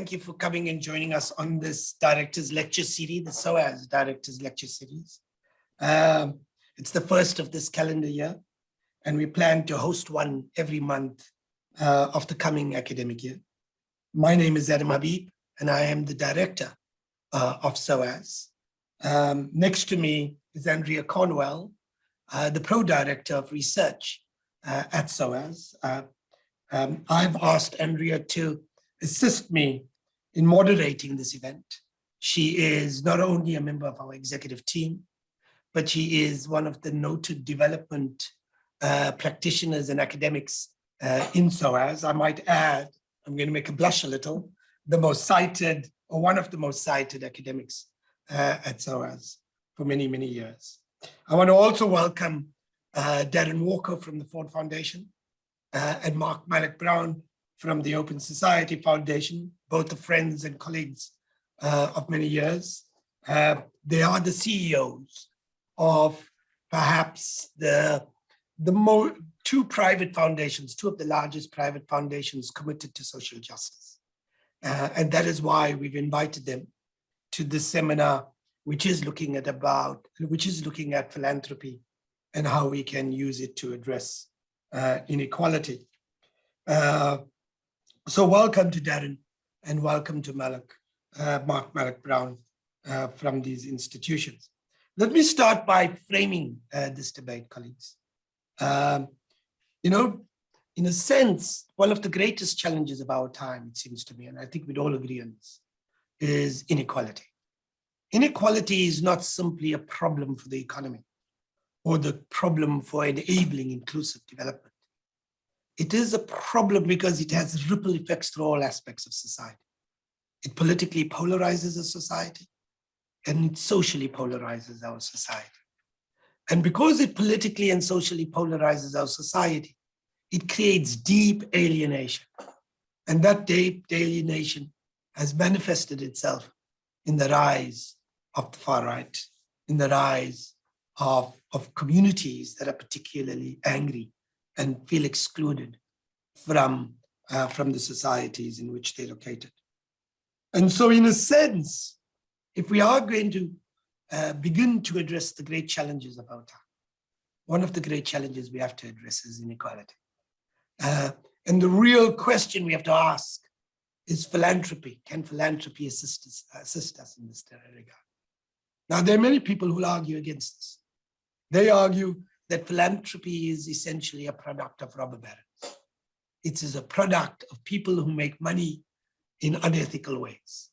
thank you for coming and joining us on this Director's Lecture Series, the SOAS Director's Lecture Series. Um, it's the first of this calendar year, and we plan to host one every month uh, of the coming academic year. My name is Adam Habib, and I am the Director uh, of SOAS. Um, next to me is Andrea Cornwall, uh, the Pro-Director of Research uh, at SOAS. Uh, um, I've asked Andrea to assist me in moderating this event. She is not only a member of our executive team, but she is one of the noted development uh, practitioners and academics uh, in SOAS. I might add, I'm going to make a blush a little, the most cited or one of the most cited academics uh, at SOAS for many, many years. I want to also welcome uh, Darren Walker from the Ford Foundation uh, and Mark Malloch Brown from the Open Society Foundation, both the friends and colleagues uh, of many years. Uh, they are the CEOs of perhaps the, the more, two private foundations, two of the largest private foundations committed to social justice. Uh, and that is why we've invited them to this seminar, which is looking at about, which is looking at philanthropy and how we can use it to address uh, inequality. Uh, so welcome to Darren and welcome to Malloch, uh, Mark Malloch Brown uh, from these institutions. Let me start by framing uh, this debate, colleagues. Um, you know, in a sense, one of the greatest challenges of our time, it seems to me, and I think we'd all agree on this, is inequality. Inequality is not simply a problem for the economy or the problem for enabling inclusive development. It is a problem because it has ripple effects through all aspects of society. It politically polarizes a society and it socially polarizes our society. And because it politically and socially polarizes our society, it creates deep alienation. And that deep alienation has manifested itself in the rise of the far right, in the rise of, of communities that are particularly angry and feel excluded from, uh, from the societies in which they're located. And so in a sense, if we are going to uh, begin to address the great challenges of our time, one of the great challenges we have to address is inequality. Uh, and the real question we have to ask is philanthropy. Can philanthropy assist us, assist us in this regard? Now, there are many people who argue against this. They argue that philanthropy is essentially a product of robber barons. It is a product of people who make money in unethical ways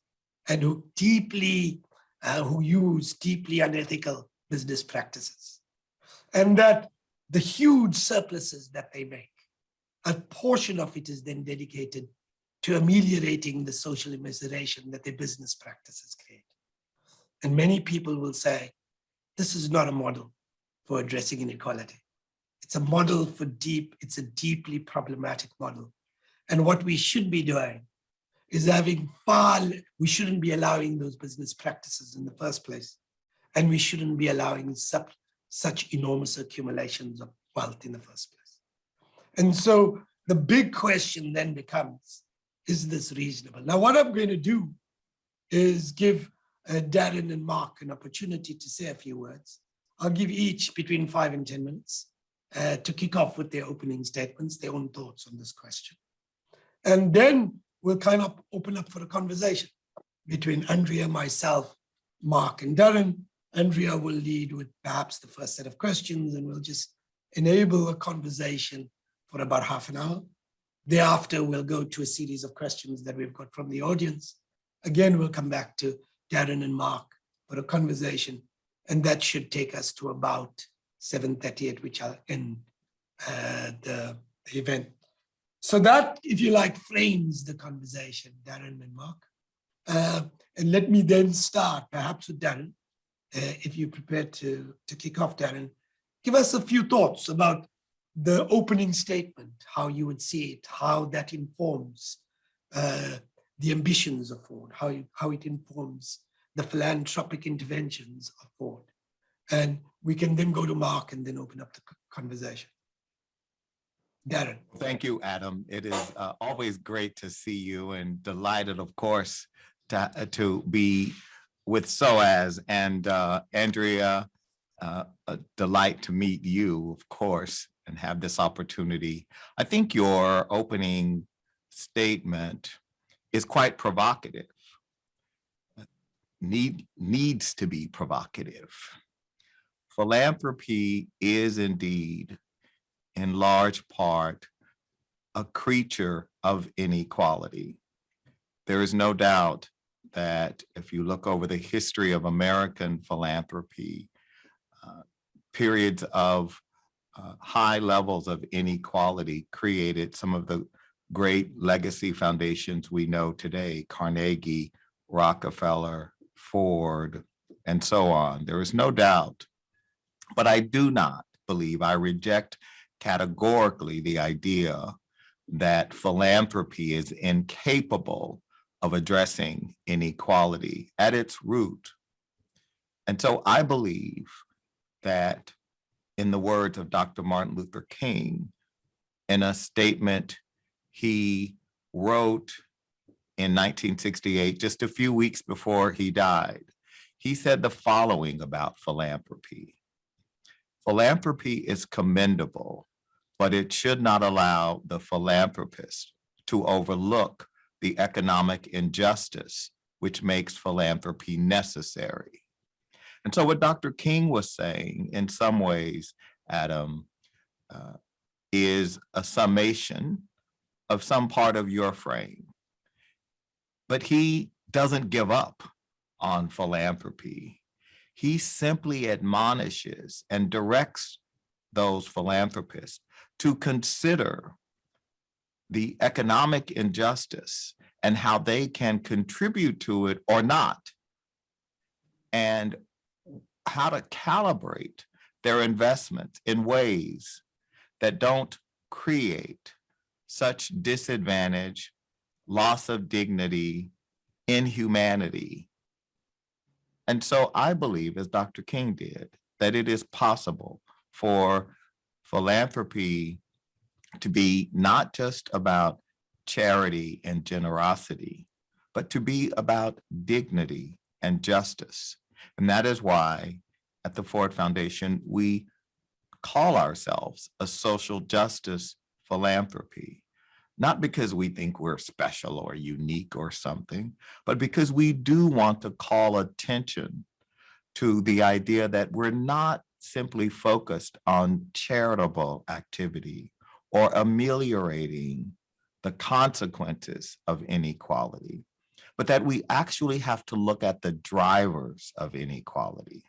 and who deeply, uh, who use deeply unethical business practices. And that the huge surpluses that they make, a portion of it is then dedicated to ameliorating the social immiseration that their business practices create. And many people will say, this is not a model for addressing inequality. It's a model for deep, it's a deeply problematic model. And what we should be doing is having far, we shouldn't be allowing those business practices in the first place. And we shouldn't be allowing such, enormous accumulations of wealth in the first place. And so the big question then becomes, is this reasonable? Now, what I'm going to do is give uh, Darren and Mark an opportunity to say a few words. I'll give each between five and 10 minutes uh, to kick off with their opening statements, their own thoughts on this question. And then we'll kind of open up for a conversation between Andrea, myself, Mark and Darren. Andrea will lead with perhaps the first set of questions and we'll just enable a conversation for about half an hour. Thereafter, we'll go to a series of questions that we've got from the audience. Again, we'll come back to Darren and Mark for a conversation and that should take us to about 7.30 at which I'll end uh, the, the, event. So that, if you like, frames the conversation, Darren and Mark. Uh, and let me then start, perhaps with Darren, uh, if you're prepared to, to kick off, Darren. Give us a few thoughts about the opening statement, how you would see it, how that informs uh, the ambitions of Ford, how, you, how it informs the philanthropic interventions of Ford. And we can then go to Mark and then open up the conversation. Darren. Thank you, Adam. It is uh, always great to see you and delighted, of course, to, uh, to be with SOAS and uh, Andrea. uh, A delight to meet you, of course, and have this opportunity. I think your opening statement is quite provocative. Need, needs to be provocative. Philanthropy is indeed in large part a creature of inequality. There is no doubt that if you look over the history of American philanthropy, uh, periods of uh, high levels of inequality created some of the great legacy foundations we know today, Carnegie, Rockefeller, Ford, and so on. There is no doubt. But I do not believe, I reject categorically the idea that philanthropy is incapable of addressing inequality at its root. And so I believe that in the words of Dr. Martin Luther King, in a statement he wrote in 1968, just a few weeks before he died, he said the following about philanthropy. Philanthropy is commendable, but it should not allow the philanthropist to overlook the economic injustice which makes philanthropy necessary. And so what Dr. King was saying in some ways, Adam, uh, is a summation of some part of your frame. But he doesn't give up on philanthropy. He simply admonishes and directs those philanthropists to consider the economic injustice and how they can contribute to it or not. And how to calibrate their investments in ways that don't create such disadvantage, loss of dignity, inhumanity. And so I believe, as Dr. King did, that it is possible for philanthropy to be not just about charity and generosity, but to be about dignity and justice. And that is why at the Ford Foundation, we call ourselves a social justice philanthropy, not because we think we're special or unique or something, but because we do want to call attention to the idea that we're not simply focused on charitable activity or ameliorating the consequences of inequality, but that we actually have to look at the drivers of inequality.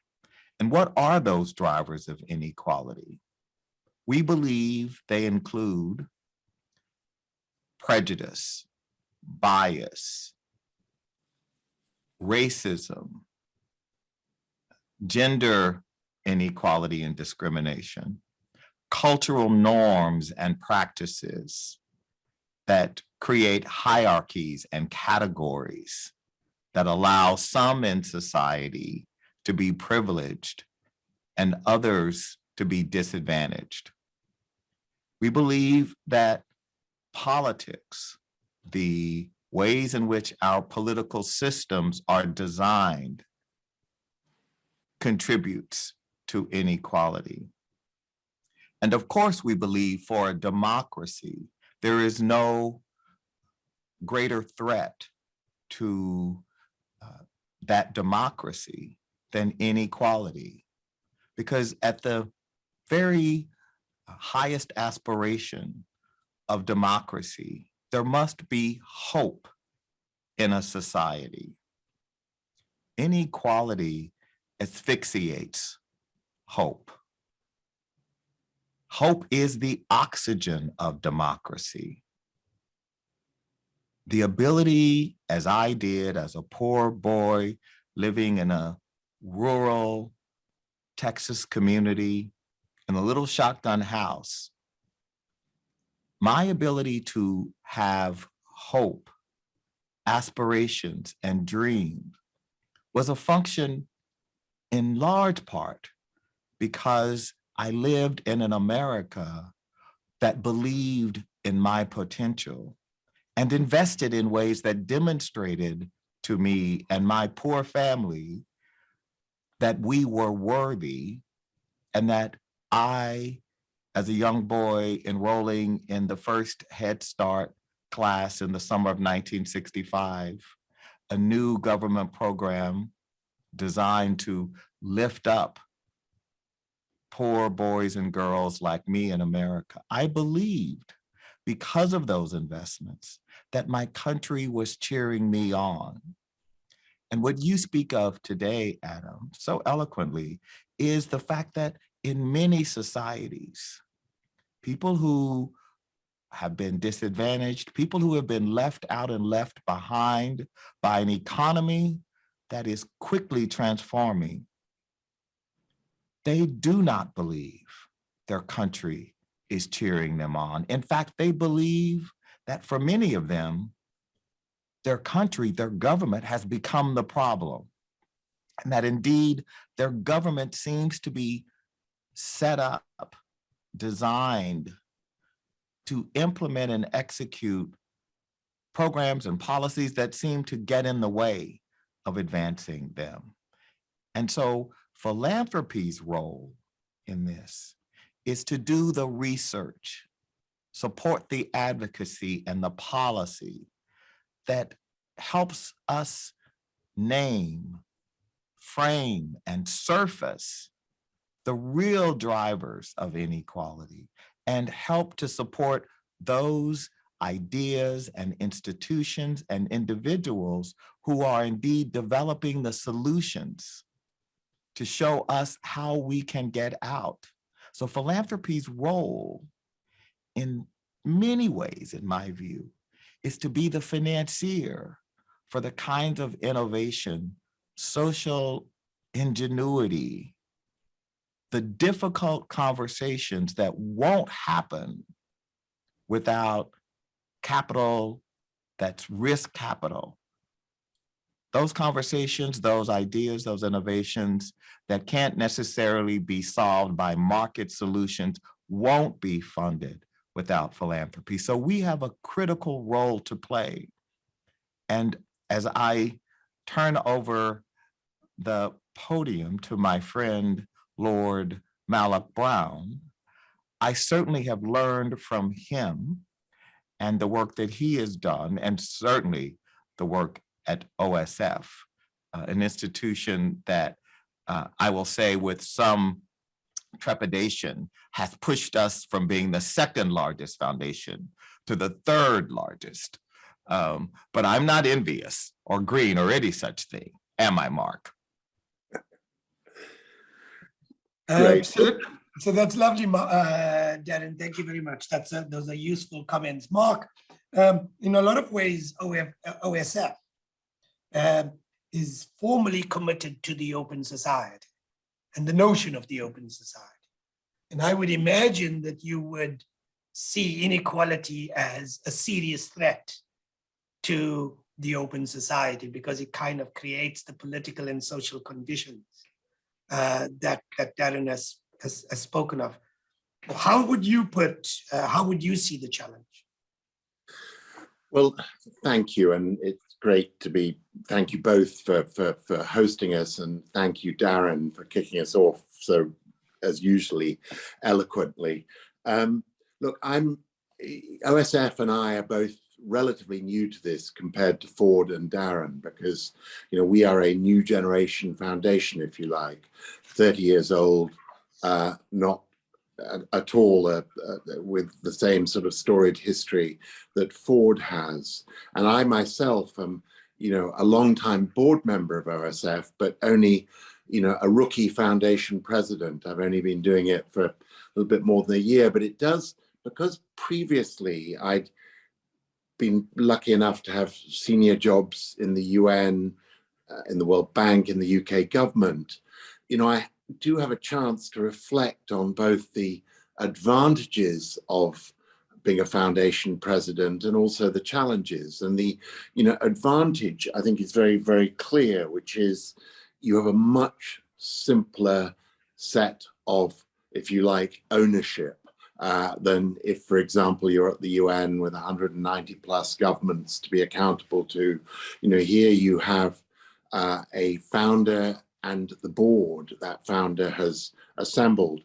And what are those drivers of inequality? We believe they include prejudice, bias, racism, gender inequality and discrimination, cultural norms and practices that create hierarchies and categories that allow some in society to be privileged and others to be disadvantaged. We believe that politics, the ways in which our political systems are designed contributes to inequality. And of course, we believe for a democracy, there is no greater threat to uh, that democracy than inequality. Because at the very highest aspiration of democracy, there must be hope in a society. Inequality asphyxiates hope. Hope is the oxygen of democracy. The ability, as I did as a poor boy living in a rural Texas community in a little shotgun house, my ability to have hope, aspirations, and dreams was a function in large part because I lived in an America that believed in my potential and invested in ways that demonstrated to me and my poor family that we were worthy and that I, as a young boy enrolling in the first Head Start class in the summer of 1965, a new government program designed to lift up poor boys and girls like me in America. I believed because of those investments that my country was cheering me on. And what you speak of today, Adam, so eloquently, is the fact that in many societies, people who have been disadvantaged, people who have been left out and left behind by an economy that is quickly transforming, they do not believe their country is cheering them on. In fact, they believe that for many of them, their country, their government has become the problem. And that indeed their government seems to be set up, designed to implement and execute programs and policies that seem to get in the way of advancing them. And so philanthropy's role in this is to do the research, support the advocacy and the policy that helps us name, frame, and surface the real drivers of inequality and help to support those ideas and institutions and individuals who are indeed developing the solutions to show us how we can get out. So philanthropy's role in many ways, in my view, is to be the financier for the kinds of innovation, social ingenuity, the difficult conversations that won't happen without capital that's risk capital. Those conversations, those ideas, those innovations that can't necessarily be solved by market solutions won't be funded without philanthropy. So we have a critical role to play. And as I turn over the podium to my friend, Lord Malloch Brown, I certainly have learned from him and the work that he has done, and certainly the work at OSF, uh, an institution that uh, I will say with some trepidation has pushed us from being the second largest foundation to the third largest. Um, but I'm not envious or green or any such thing, am I, Mark? Um, Great. so, so that's lovely, uh, Darren. Thank you very much. That's a, those are useful comments. Mark, um, in a lot of ways, OF, OSF um, is formally committed to the open society and the notion of the open society. And I would imagine that you would see inequality as a serious threat to the open society because it kind of creates the political and social conditions uh, that that Darren has, has, has spoken of. How would you put, uh, how would you see the challenge? Well, thank you. And it's great to be, thank you both for, for, for hosting us and thank you, Darren, for kicking us off so, as usually, eloquently. Um, look, I'm, OSF and I are both relatively new to this compared to Ford and Darren because, you know, we are a new generation foundation, if you like, 30 years old, uh, not at, at all uh, uh, with the same sort of storied history that Ford has. And I myself am, you know, a long-time board member of OSF, but only, you know, a rookie foundation president. I've only been doing it for a little bit more than a year, but it does, because previously I'd been lucky enough to have senior jobs in the UN, uh, in the World Bank, in the UK government, you know, I do have a chance to reflect on both the advantages of being a foundation president and also the challenges. And the you know advantage i think is very very clear which is you have a much simpler set of if you like ownership uh, than if, for example, you're at the UN with 190 plus governments to be accountable to. You know, here you have uh, a founder and the board that founder has assembled.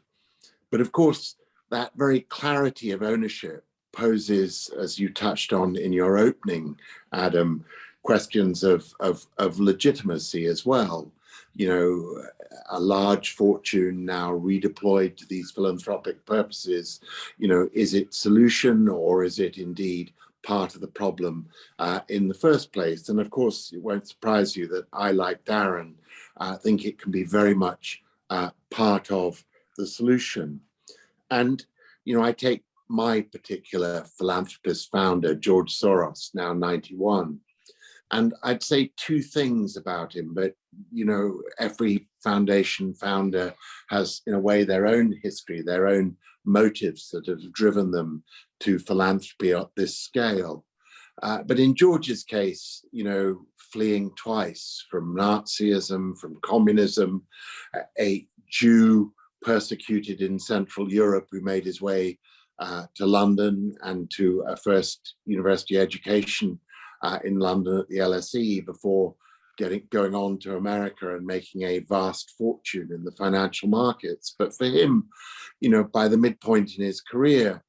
But of course, that very clarity of ownership poses, as you touched on in your opening, Adam, questions of, of, of legitimacy as well. You know, a large fortune now redeployed to these philanthropic purposes, you know, is it solution or is it indeed part of the problem uh, in the first place? And of course, it won't surprise you that I, like Darren, uh, think it can be very much uh, part of the solution. And, you know, I take my particular philanthropist founder, George Soros, now 91. And I'd say two things about him, but you know, every foundation founder has in a way their own history, their own motives that have driven them to philanthropy at this scale. Uh, but in George's case, you know, fleeing twice from Nazism, from communism, a Jew persecuted in Central Europe who made his way uh, to London and to a first university education uh, in London at the LSE before getting going on to America and making a vast fortune in the financial markets. But for him, you know, by the midpoint in his career,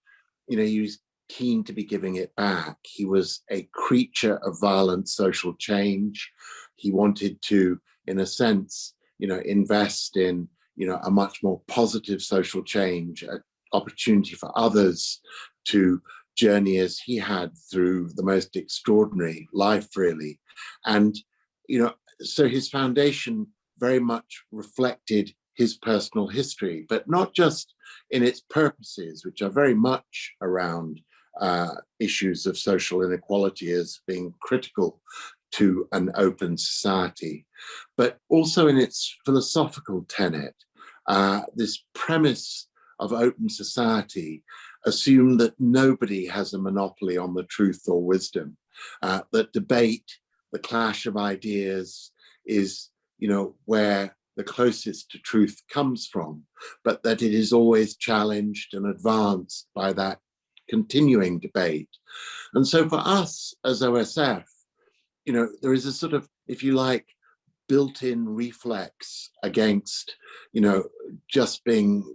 you know, he was keen to be giving it back. He was a creature of violent social change. He wanted to, in a sense, you know, invest in, you know, a much more positive social change, an opportunity for others to journey as he had through the most extraordinary life, really. And, you know, so his foundation very much reflected his personal history, but not just in its purposes, which are very much around uh, issues of social inequality as being critical to an open society, but also in its philosophical tenet, uh, this premise of open society assume that nobody has a monopoly on the truth or wisdom, uh, that debate, the clash of ideas is, you know, where the closest to truth comes from, but that it is always challenged and advanced by that continuing debate. And so for us as OSF, you know, there is a sort of, if you like, built-in reflex against, you know, just being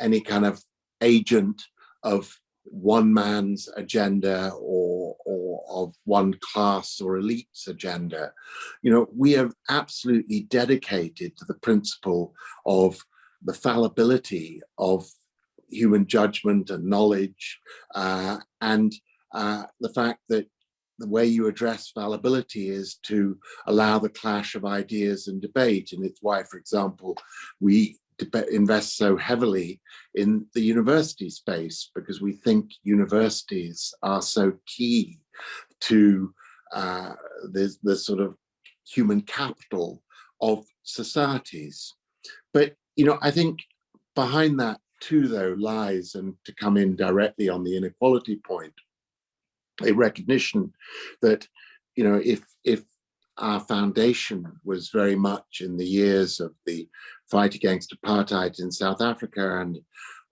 any kind of agent of one man's agenda or, or of one class or elite's agenda. You know, we are absolutely dedicated to the principle of the fallibility of human judgment and knowledge uh, and uh, the fact that the way you address fallibility is to allow the clash of ideas and debate and it's why for example we invest so heavily in the university space because we think universities are so key to uh, the, the sort of human capital of societies. But, you know, I think behind that too, though, lies, and to come in directly on the inequality point, a recognition that, you know, if, if our foundation was very much in the years of the fight against apartheid in South Africa and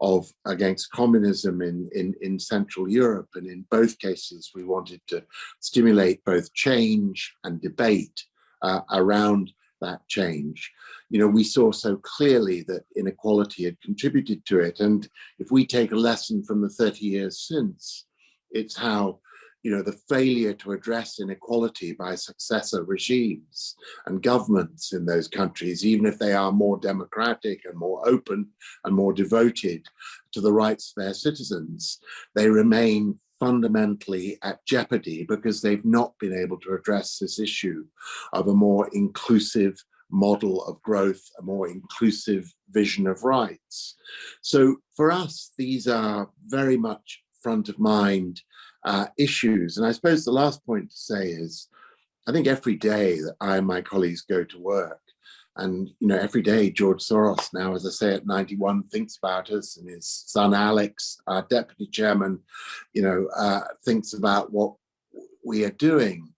of against communism in, in, in Central Europe. And in both cases, we wanted to stimulate both change and debate uh, around that change. You know, we saw so clearly that inequality had contributed to it. And if we take a lesson from the 30 years since, it's how you know, the failure to address inequality by successor regimes and governments in those countries, even if they are more democratic and more open and more devoted to the rights of their citizens, they remain fundamentally at jeopardy because they've not been able to address this issue of a more inclusive model of growth, a more inclusive vision of rights. So for us, these are very much front of mind uh, issues. And I suppose the last point to say is, I think every day that I and my colleagues go to work, and you know, every day George Soros now, as I say, at 91, thinks about us, and his son Alex, our deputy chairman, you know, uh, thinks about what we are doing.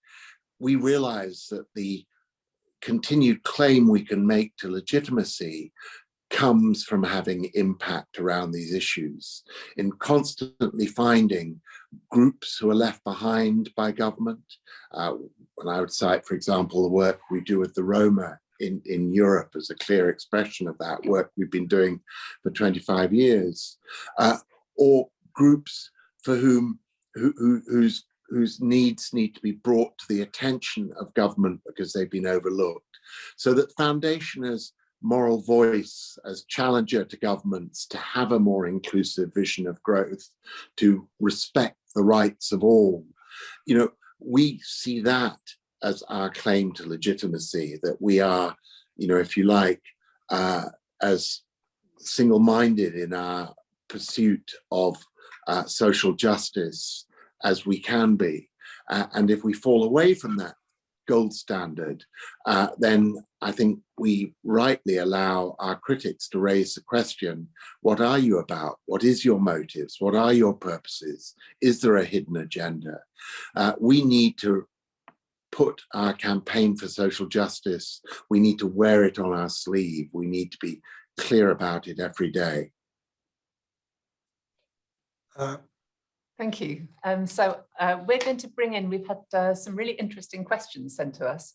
We realize that the continued claim we can make to legitimacy comes from having impact around these issues, in constantly finding groups who are left behind by government. Uh, and I would cite, for example, the work we do with the Roma in, in Europe as a clear expression of that work we've been doing for 25 years, uh, or groups for whom who, who, whose whose needs need to be brought to the attention of government because they've been overlooked. So that foundation as moral voice, as challenger to governments to have a more inclusive vision of growth, to respect the rights of all. You know, we see that as our claim to legitimacy, that we are, you know, if you like, uh, as single-minded in our pursuit of uh, social justice as we can be. Uh, and if we fall away from that gold standard, uh, then I think we rightly allow our critics to raise the question, what are you about? What is your motives? What are your purposes? Is there a hidden agenda? Uh, we need to put our campaign for social justice, we need to wear it on our sleeve. We need to be clear about it every day. Uh, Thank you. Um, so uh, we're going to bring in, we've had uh, some really interesting questions sent to us.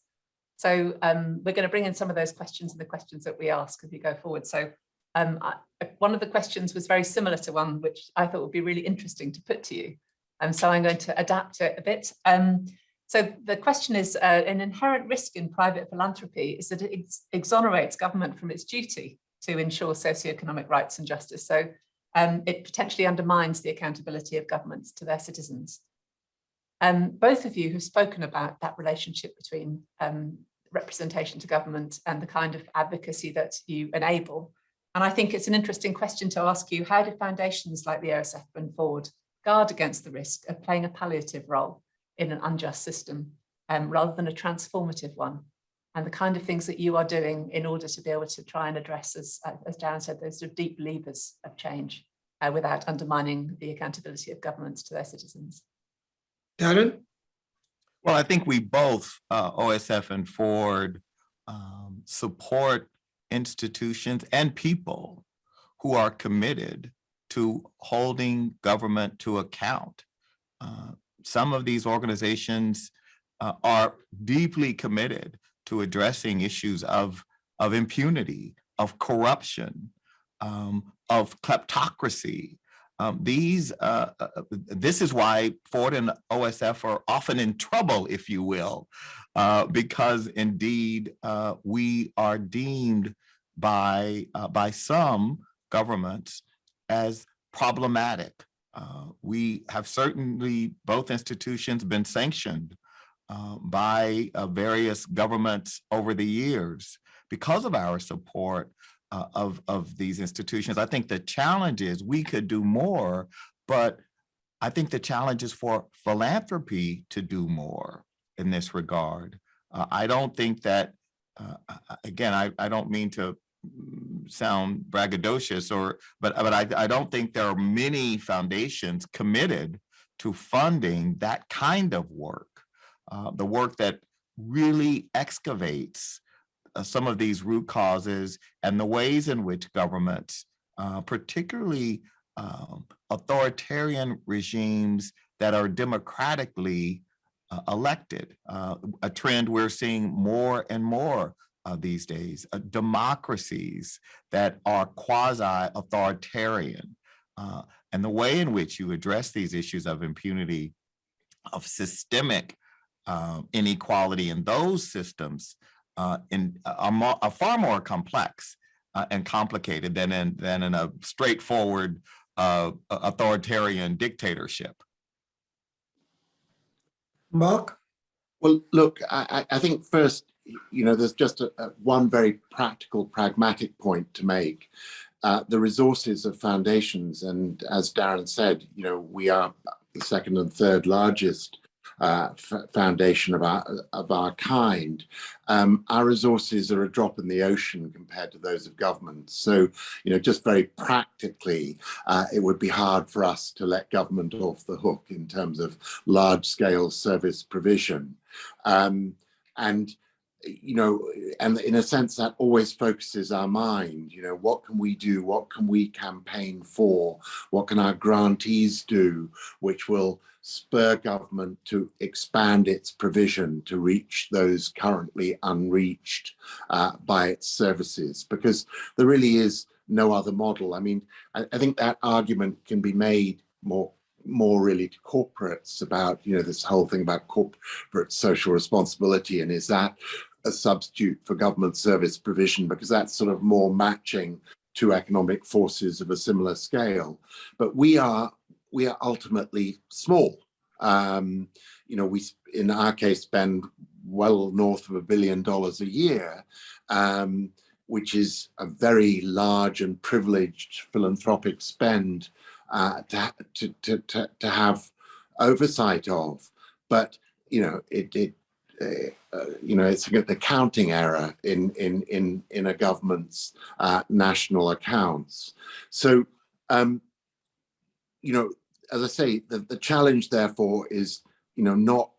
So um, we're going to bring in some of those questions and the questions that we ask as we go forward. So um, I, one of the questions was very similar to one which I thought would be really interesting to put to you. Um, so I'm going to adapt it a bit. Um, so the question is, uh, an inherent risk in private philanthropy is that it ex exonerates government from its duty to ensure socioeconomic rights and justice. So um, it potentially undermines the accountability of governments to their citizens. Um, both of you have spoken about that relationship between um, representation to government and the kind of advocacy that you enable. And I think it's an interesting question to ask you, how do foundations like the OSF and Ford guard against the risk of playing a palliative role in an unjust system um, rather than a transformative one? And the kind of things that you are doing in order to be able to try and address, as, as Darren said, those sort of deep levers of change uh, without undermining the accountability of governments to their citizens. Darren? Well, I think we both, uh, OSF and Ford, um, support institutions and people who are committed to holding government to account. Uh, some of these organizations uh, are deeply committed to addressing issues of, of impunity, of corruption, um, of kleptocracy. Um, these, uh, uh, this is why Ford and OSF are often in trouble, if you will, uh, because indeed uh, we are deemed by, uh, by some governments as problematic. Uh, we have certainly, both institutions, been sanctioned by various governments over the years because of our support uh, of, of these institutions. I think the challenge is we could do more, but I think the challenge is for philanthropy to do more in this regard. Uh, I don't think that, uh, again, I, I don't mean to mm, sound braggadocious or, but, but I, I don't think there are many foundations committed to funding that kind of work, uh, the work that really excavates uh, some of these root causes and the ways in which governments, uh, particularly um, authoritarian regimes that are democratically uh, elected, uh, a trend we're seeing more and more these days, uh, democracies that are quasi-authoritarian. Uh, and the way in which you address these issues of impunity, of systemic inequality in those systems uh, in are, more, are far more complex uh, and complicated than in than in a straightforward uh, authoritarian dictatorship. Mark? Well, look, I, I think first, you know, there's just a, a one very practical, pragmatic point to make. Uh, the resources of foundations, and as Darren said, you know, we are the second and third largest uh, foundation of our, of our kind, um, our resources are a drop in the ocean compared to those of government. So, you know, just very practically, uh, it would be hard for us to let government off the hook in terms of large scale service provision. Um, and you know, and in a sense that always focuses our mind, you know, what can we do? What can we campaign for? What can our grantees do, which will spur government to expand its provision to reach those currently unreached uh, by its services? Because there really is no other model. I mean, I, I think that argument can be made more more really to corporates about you know this whole thing about corporate social responsibility and is that a substitute for government service provision because that's sort of more matching to economic forces of a similar scale but we are we are ultimately small um you know we in our case spend well north of a billion dollars a year um which is a very large and privileged philanthropic spend uh, to, to, to, to, have oversight of. But, you know, it, it uh, uh, you know, it's an accounting error in, in, in, in a government's uh, national accounts. So, um, you know, as I say, the, the challenge therefore is, you know, not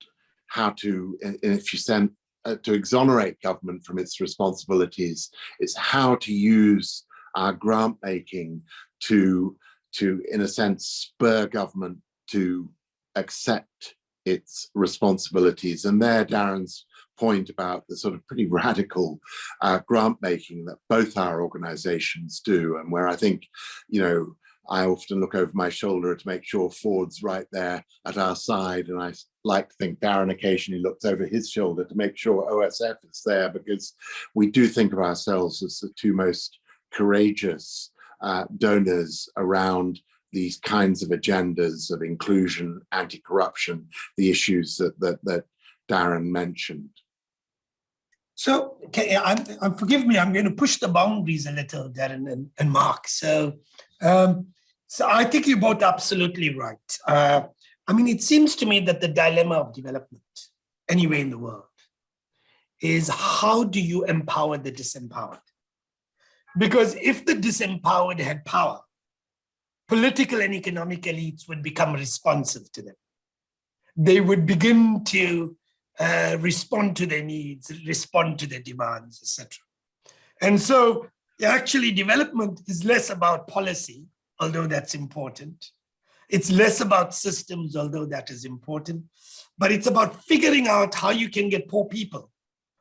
how to, if you send, uh, to exonerate government from its responsibilities, it's how to use our grant making to to, in a sense, spur government to accept its responsibilities. And there, Darren's point about the sort of pretty radical uh, grant making that both our organizations do, and where I think, you know, I often look over my shoulder to make sure Ford's right there at our side. And I like to think Darren occasionally looks over his shoulder to make sure OSF is there because we do think of ourselves as the two most courageous uh, donors around these kinds of agendas of inclusion, anti-corruption, the issues that, that, that Darren mentioned. So, okay, I'm, I'm, forgive me, I'm going to push the boundaries a little, Darren and, and Mark. So, um, so I think you're both absolutely right. Uh, I mean, it seems to me that the dilemma of development anywhere in the world is how do you empower the disempowered? Because if the disempowered had power, political and economic elites would become responsive to them. They would begin to uh, respond to their needs, respond to their demands, etc. And so actually development is less about policy, although that's important. It's less about systems, although that is important, but it's about figuring out how you can get poor people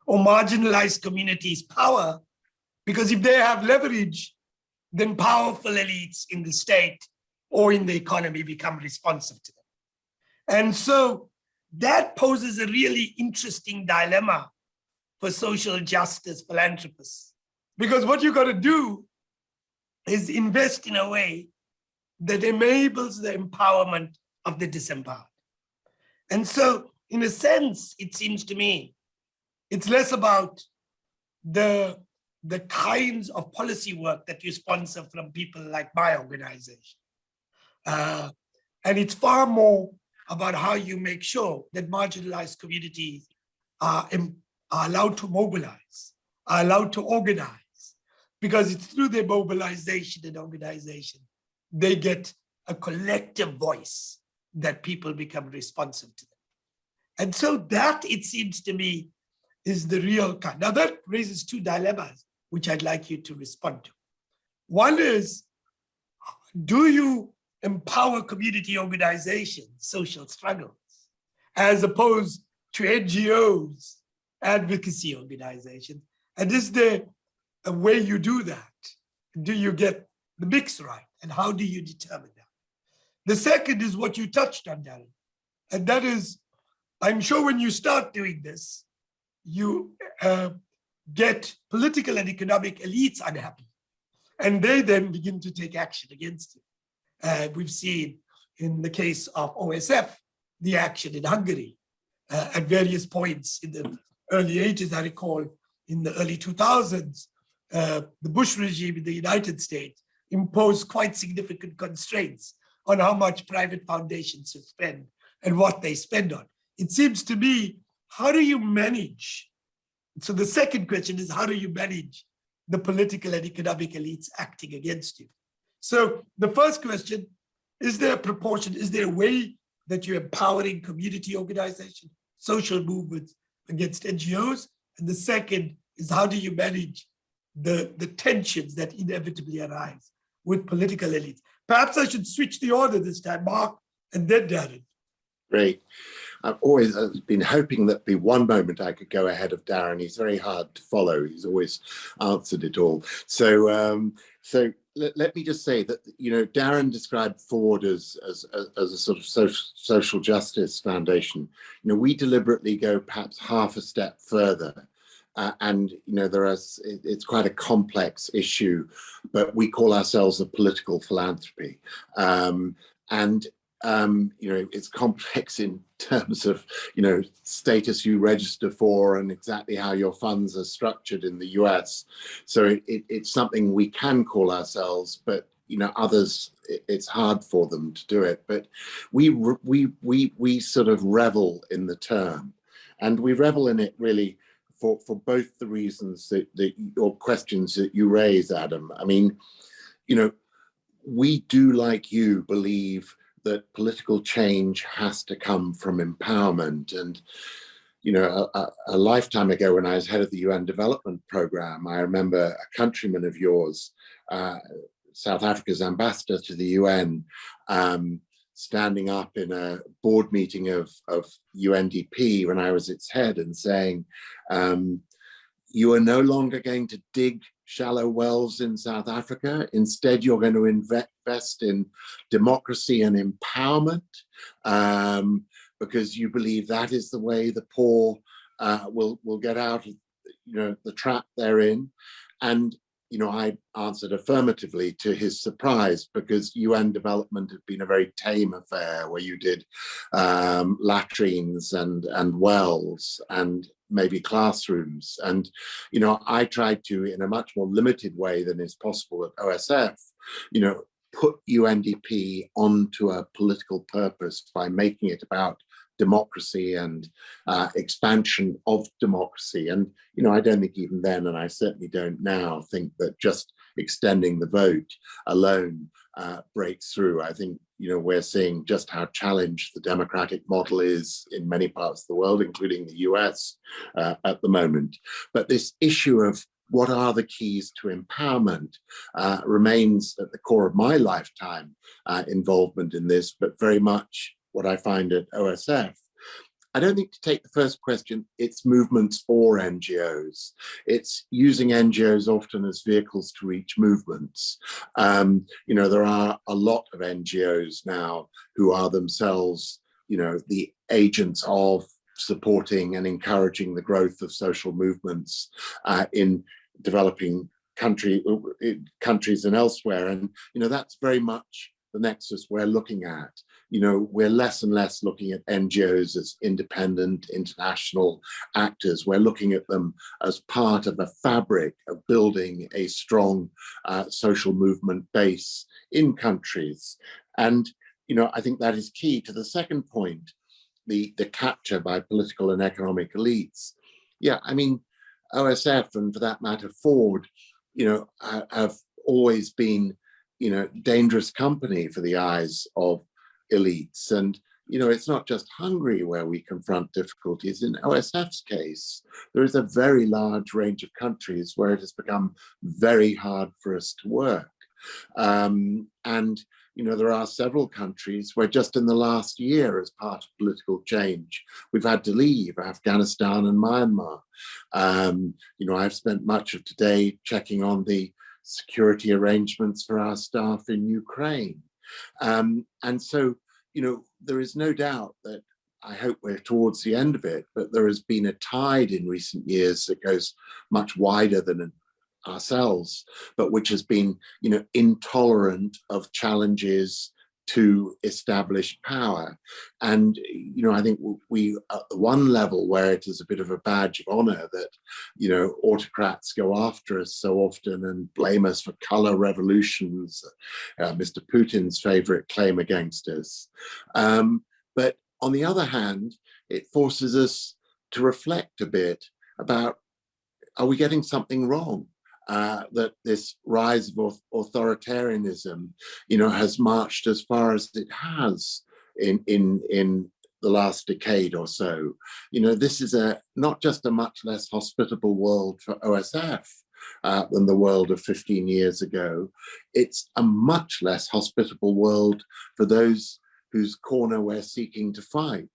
or marginalized communities power because if they have leverage, then powerful elites in the state or in the economy become responsive to them. And so that poses a really interesting dilemma for social justice philanthropists. Because what you got to do is invest in a way that enables the empowerment of the disempowered. And so in a sense, it seems to me, it's less about the the kinds of policy work that you sponsor from people like my organization. Uh, and it's far more about how you make sure that marginalized communities are, are allowed to mobilize, are allowed to organize, because it's through their mobilization and organization, they get a collective voice that people become responsive to them. And so that, it seems to me, is the real kind. Now that raises two dilemmas which I'd like you to respond to. One is, do you empower community organizations, social struggles, as opposed to NGOs, advocacy organizations? And is there way you do that? Do you get the mix right? And how do you determine that? The second is what you touched on, Darren. And that is, I'm sure when you start doing this, you uh, get political and economic elites unhappy. And they then begin to take action against you. Uh, we've seen in the case of OSF, the action in Hungary uh, at various points in the early 80s, I recall in the early 2000s, uh, the Bush regime in the United States imposed quite significant constraints on how much private foundations should spend and what they spend on. It seems to me, how do you manage so the second question is how do you manage the political and economic elites acting against you? So the first question, is there a proportion, is there a way that you're empowering community organization, social movements against NGOs? And the second is how do you manage the, the tensions that inevitably arise with political elites? Perhaps I should switch the order this time, Mark, and then Darren. Great. I've always been hoping that be one moment I could go ahead of Darren. He's very hard to follow. He's always answered it all. So, um, so let, let me just say that you know Darren described Ford as as, as a sort of social, social justice foundation. You know, we deliberately go perhaps half a step further. Uh, and you know there is it, it's quite a complex issue but we call ourselves a political philanthropy um, and um, you know, it's complex in terms of, you know, status you register for and exactly how your funds are structured in the US. So it, it, it's something we can call ourselves, but you know, others it's hard for them to do it. But we, we, we, we sort of revel in the term and we revel in it really for, for both the reasons that, that your questions that you raise, Adam. I mean, you know, we do like you believe that political change has to come from empowerment. And, you know, a, a, lifetime ago when I was head of the UN Development Program, I remember a countryman of yours, uh, South Africa's ambassador to the UN, um, standing up in a board meeting of, of UNDP when I was its head and saying, um, you are no longer going to dig shallow wells in South Africa. Instead, you're going to invest in democracy and empowerment um, because you believe that is the way the poor uh, will, will get out of you know, the trap they're in. And you know, I answered affirmatively to his surprise because UN development had been a very tame affair where you did um, latrines and, and wells and maybe classrooms. And, you know, I tried to, in a much more limited way than is possible at OSF, you know, put UNDP onto a political purpose by making it about democracy and uh, expansion of democracy. And, you know, I don't think even then, and I certainly don't now, think that just extending the vote alone uh, breaks through. I think, you know, we're seeing just how challenged the democratic model is in many parts of the world, including the US uh, at the moment. But this issue of what are the keys to empowerment uh, remains at the core of my lifetime uh, involvement in this, but very much what I find at OSF. I don't think to take the first question, it's movements or NGOs. It's using NGOs often as vehicles to reach movements. Um, you know, there are a lot of NGOs now who are themselves, you know, the agents of supporting and encouraging the growth of social movements uh, in developing country countries and elsewhere. And, you know, that's very much the nexus we're looking at you know, we're less and less looking at NGOs as independent international actors. We're looking at them as part of a fabric of building a strong uh, social movement base in countries. And, you know, I think that is key to the second point, the, the capture by political and economic elites. Yeah, I mean, OSF and for that matter, Ford, you know, have always been, you know, dangerous company for the eyes of elites. And, you know, it's not just Hungary where we confront difficulties. In OSF's case, there is a very large range of countries where it has become very hard for us to work. Um, and, you know, there are several countries where just in the last year, as part of political change, we've had to leave Afghanistan and Myanmar. Um, you know, I've spent much of today checking on the security arrangements for our staff in Ukraine. Um, and so, you know, there is no doubt that I hope we're towards the end of it, but there has been a tide in recent years that goes much wider than ourselves, but which has been, you know, intolerant of challenges to establish power. And, you know, I think we, at the one level where it is a bit of a badge of honor that, you know, autocrats go after us so often and blame us for color revolutions, uh, Mr. Putin's favorite claim against us. Um, but on the other hand, it forces us to reflect a bit about, are we getting something wrong? Uh, that this rise of authoritarianism, you know, has marched as far as it has in in in the last decade or so. You know, this is a not just a much less hospitable world for OSF uh, than the world of 15 years ago. It's a much less hospitable world for those whose corner we're seeking to fight.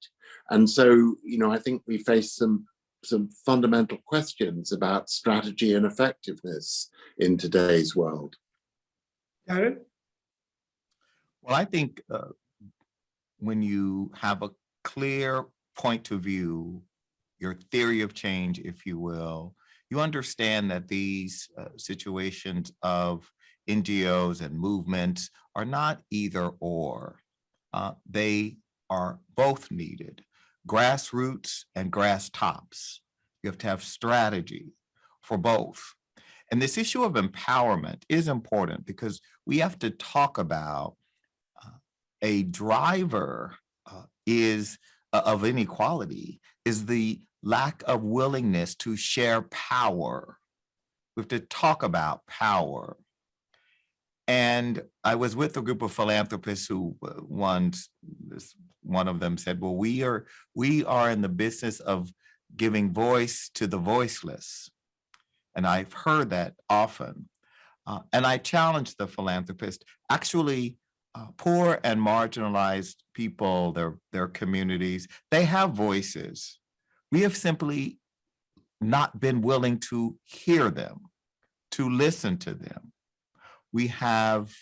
And so, you know, I think we face some some fundamental questions about strategy and effectiveness in today's world. Darren? Well, I think uh, when you have a clear point of view, your theory of change, if you will, you understand that these uh, situations of NGOs and movements are not either or. Uh, They are both needed, grassroots and grass tops. You have to have strategy for both. And this issue of empowerment is important because we have to talk about uh, a driver uh, is uh, of inequality is the lack of willingness to share power. We have to talk about power. And I was with a group of philanthropists who uh, once, this- one of them said, well, we are, we are in the business of giving voice to the voiceless. And I've heard that often. Uh, and I challenge the philanthropist, actually, uh, poor and marginalized people, their, their communities, they have voices. We have simply not been willing to hear them, to listen to them. We have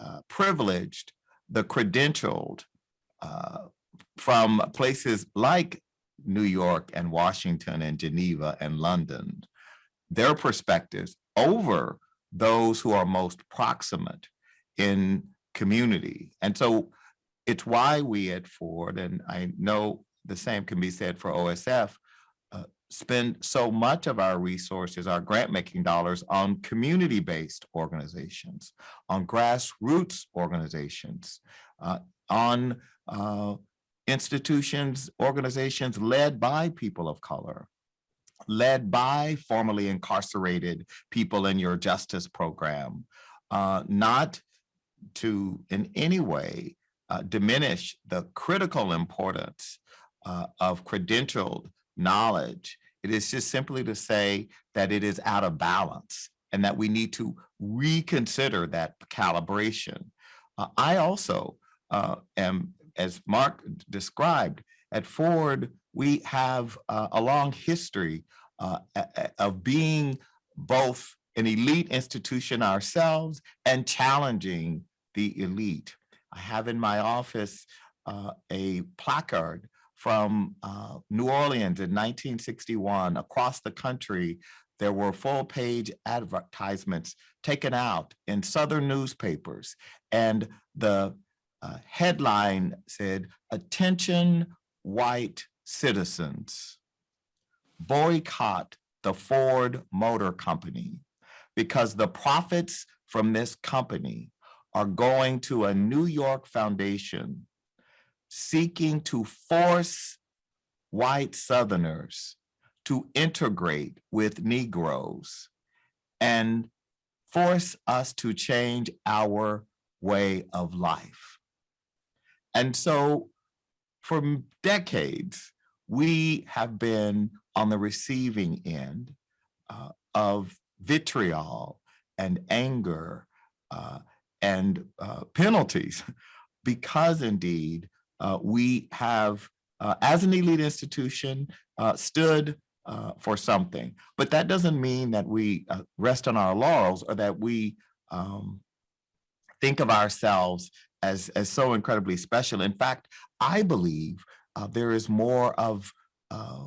uh, privileged the credentialed from places like New York and Washington and Geneva and London, their perspectives over those who are most proximate in community. And so it's why we at Ford, and I know the same can be said for OSF, uh, spend so much of our resources, our grant-making dollars on community-based organizations, on grassroots organizations, uh, on uh, institutions, organizations led by people of color, led by formerly incarcerated people in your justice program, uh, not to in any way uh, diminish the critical importance uh, of credentialed knowledge. It is just simply to say that it is out of balance and that we need to reconsider that calibration. Uh, I also uh, am, as Mark described, at Ford, we have uh, a long history uh, of being both an elite institution ourselves and challenging the elite. I have in my office uh, a placard from uh, New Orleans in 1961. Across the country, there were full-page advertisements taken out in Southern newspapers. And the uh, headline said, "Attention, white citizens, boycott the Ford Motor Company because the profits from this company are going to a New York foundation seeking to force white Southerners to integrate with Negroes and force us to change our way of life. And so for decades, we have been on the receiving end uh, of vitriol and anger uh, and uh, penalties because indeed uh, we have, uh, as an elite institution, uh, stood for something. But that doesn't mean that we rest on our laurels or that we um, think of ourselves as, as so incredibly special. In fact, I believe uh, there is more of uh,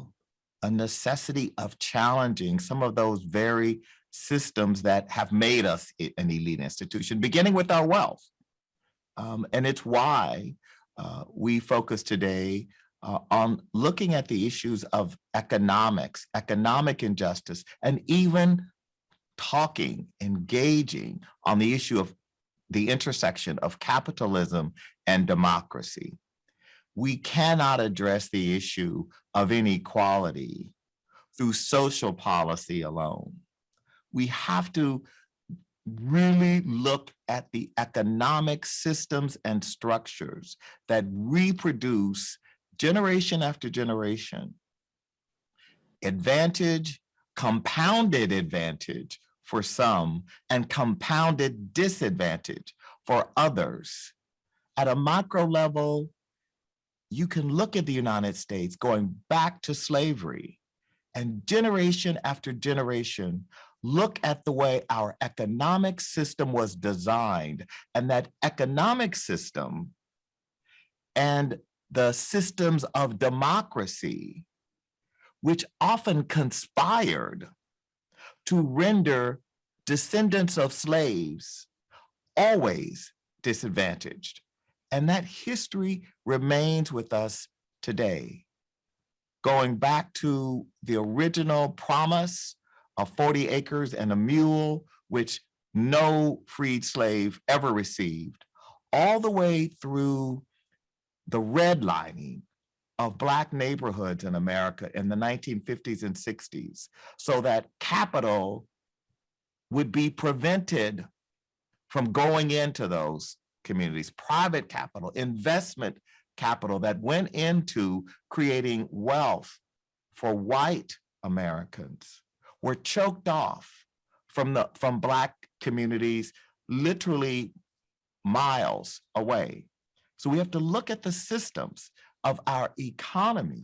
a necessity of challenging some of those very systems that have made us an elite institution, beginning with our wealth. Um, and it's why uh, we focus today uh, on looking at the issues of economics, economic injustice, and even talking, engaging on the issue of the intersection of capitalism and democracy. We cannot address the issue of inequality through social policy alone. We have to really look at the economic systems and structures that reproduce generation after generation, advantage, compounded advantage for some, and compounded disadvantage for others. At a macro level, you can look at the United States going back to slavery and generation after generation, look at the way our economic system was designed and that economic system and the systems of democracy, which often conspired to render descendants of slaves always disadvantaged. And that history remains with us today. Going back to the original promise of 40 acres and a mule, which no freed slave ever received, all the way through the redlining of Black neighborhoods in America in the 1950s and 60s, so that capital would be prevented from going into those communities, private capital, investment capital that went into creating wealth for white Americans were choked off from the from Black communities literally miles away. So we have to look at the systems of our economy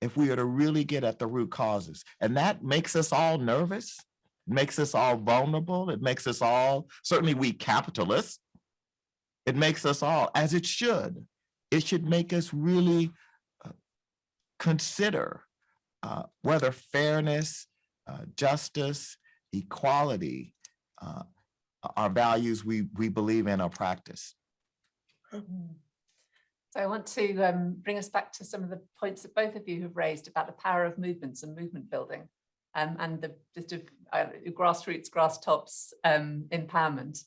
if we are to really get at the root causes. And that makes us all nervous, makes us all vulnerable. It makes us all, certainly we capitalists, it makes us all, as it should, it should make us really uh, consider uh, whether fairness, uh, justice, equality uh, are values we, we believe in or practice. Mm. So I want to um, bring us back to some of the points that both of you have raised about the power of movements and movement building um, and the, the uh, grassroots, grass tops um, empowerment.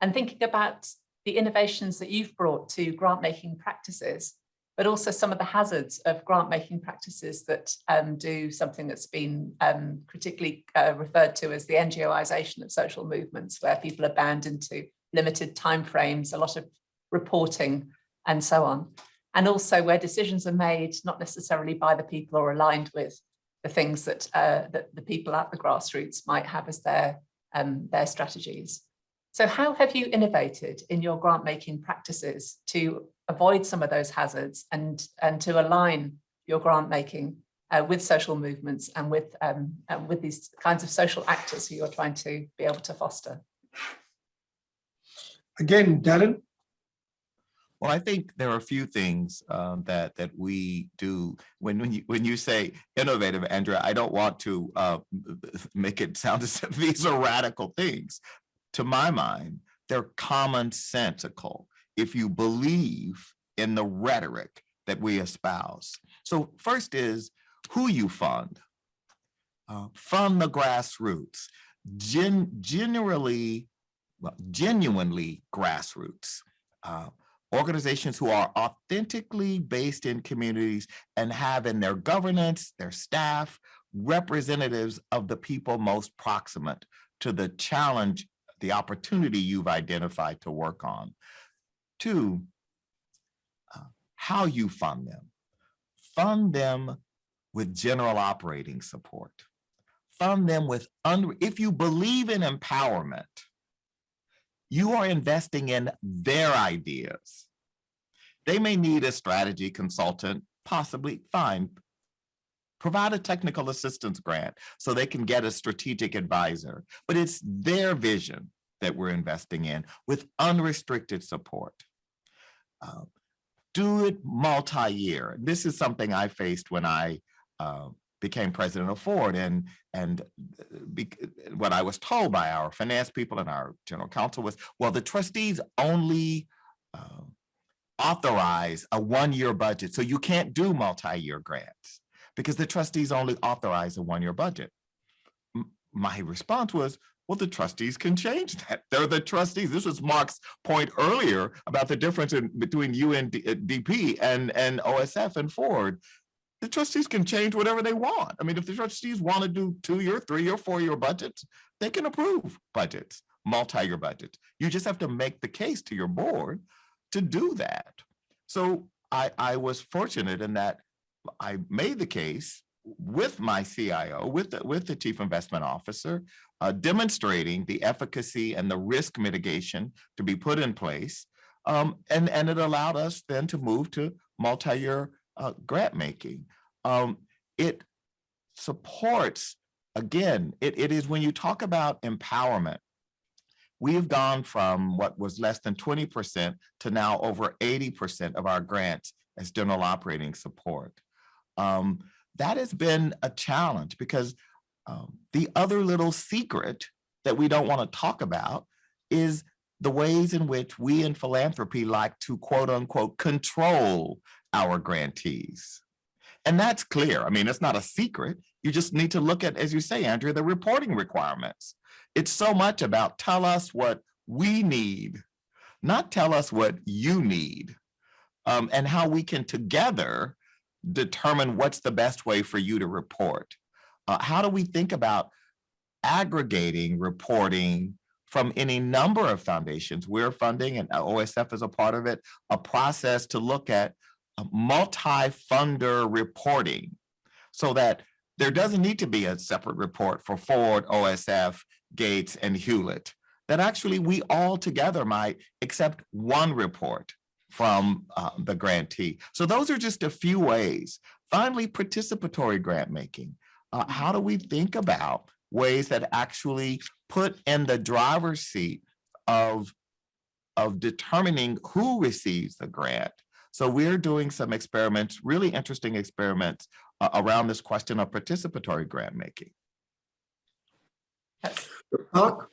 And thinking about the innovations that you've brought to grant making practices, but also some of the hazards of grant making practices that um, do something that's been um, critically uh, referred to as the NGOization of social movements, where people are bound into limited timeframes, a lot of reporting and so on. And also where decisions are made, not necessarily by the people or aligned with the things that, uh, that the people at the grassroots might have as their, um, their strategies. So how have you innovated in your grant making practices to avoid some of those hazards and, and to align your grant making uh, with social movements and with, um, and with these kinds of social actors who you're trying to be able to foster? Again, Darren, Well, I think there are a few things um, that that we do when when you when you say innovative, Andrea. I don't want to uh, make it sound as if these are radical things. To my mind, they're commonsensical if you believe in the rhetoric that we espouse. So first is who you fund. Uh, fund the grassroots. Gen generally, well, genuinely grassroots. Uh, organizations who are authentically based in communities and have in their governance, their staff, representatives of the people most proximate to the challenge, the opportunity you've identified to work on. Two, uh, how you fund them. Fund them with general operating support. Fund them with, un if you believe in empowerment, you are investing in their ideas. They may need a strategy consultant, possibly, fine. Provide a technical assistance grant so they can get a strategic advisor, but it's their vision that we're investing in with unrestricted support. Uh, do it multi-year. This is something I faced when I uh, became president of Ford and and be, what I was told by our finance people and our general counsel was, well, the trustees only uh, authorize a one-year budget, so you can't do multi-year grants because the trustees only authorize a one-year budget. M my response was, well, the trustees can change that. They're the trustees. This was Mark's point earlier about the difference in between UNDP and, and OSF and Ford the trustees can change whatever they want. I mean, if the trustees want to do two-year, three-year, four-year budgets, they can approve budgets, multi-year budgets. You just have to make the case to your board to do that. So I, I was fortunate in that I made the case with my CIO, with the, with the chief investment officer, uh, demonstrating the efficacy and the risk mitigation to be put in place. Um, and, and it allowed us then to move to multi-year uh, grant making. Um, it supports, again, it, it is when you talk about empowerment, we've gone from what was less than 20% to now over 80% of our grants as general operating support. Um, that has been a challenge because um, the other little secret that we don't want to talk about is the ways in which we in philanthropy like to quote unquote control our grantees. And that's clear. I mean, it's not a secret. You just need to look at, as you say, Andrea, the reporting requirements. It's so much about tell us what we need, not tell us what you need, um, and how we can together determine what's the best way for you to report. Uh, how do we think about aggregating reporting from any number of foundations? We're funding, and OSF is a part of it, a process to look at multi-funder reporting so that there doesn't need to be a separate report for Ford, OSF, Gates, and Hewlett. That actually we all together might accept one report from uh, the grantee. So those are just a few ways. Finally, participatory grant making. Uh, how do we think about ways that actually put in the driver's seat of, of determining who receives the grant? So we're doing some experiments, really interesting experiments uh, around this question of participatory grant making. Yes. Mark?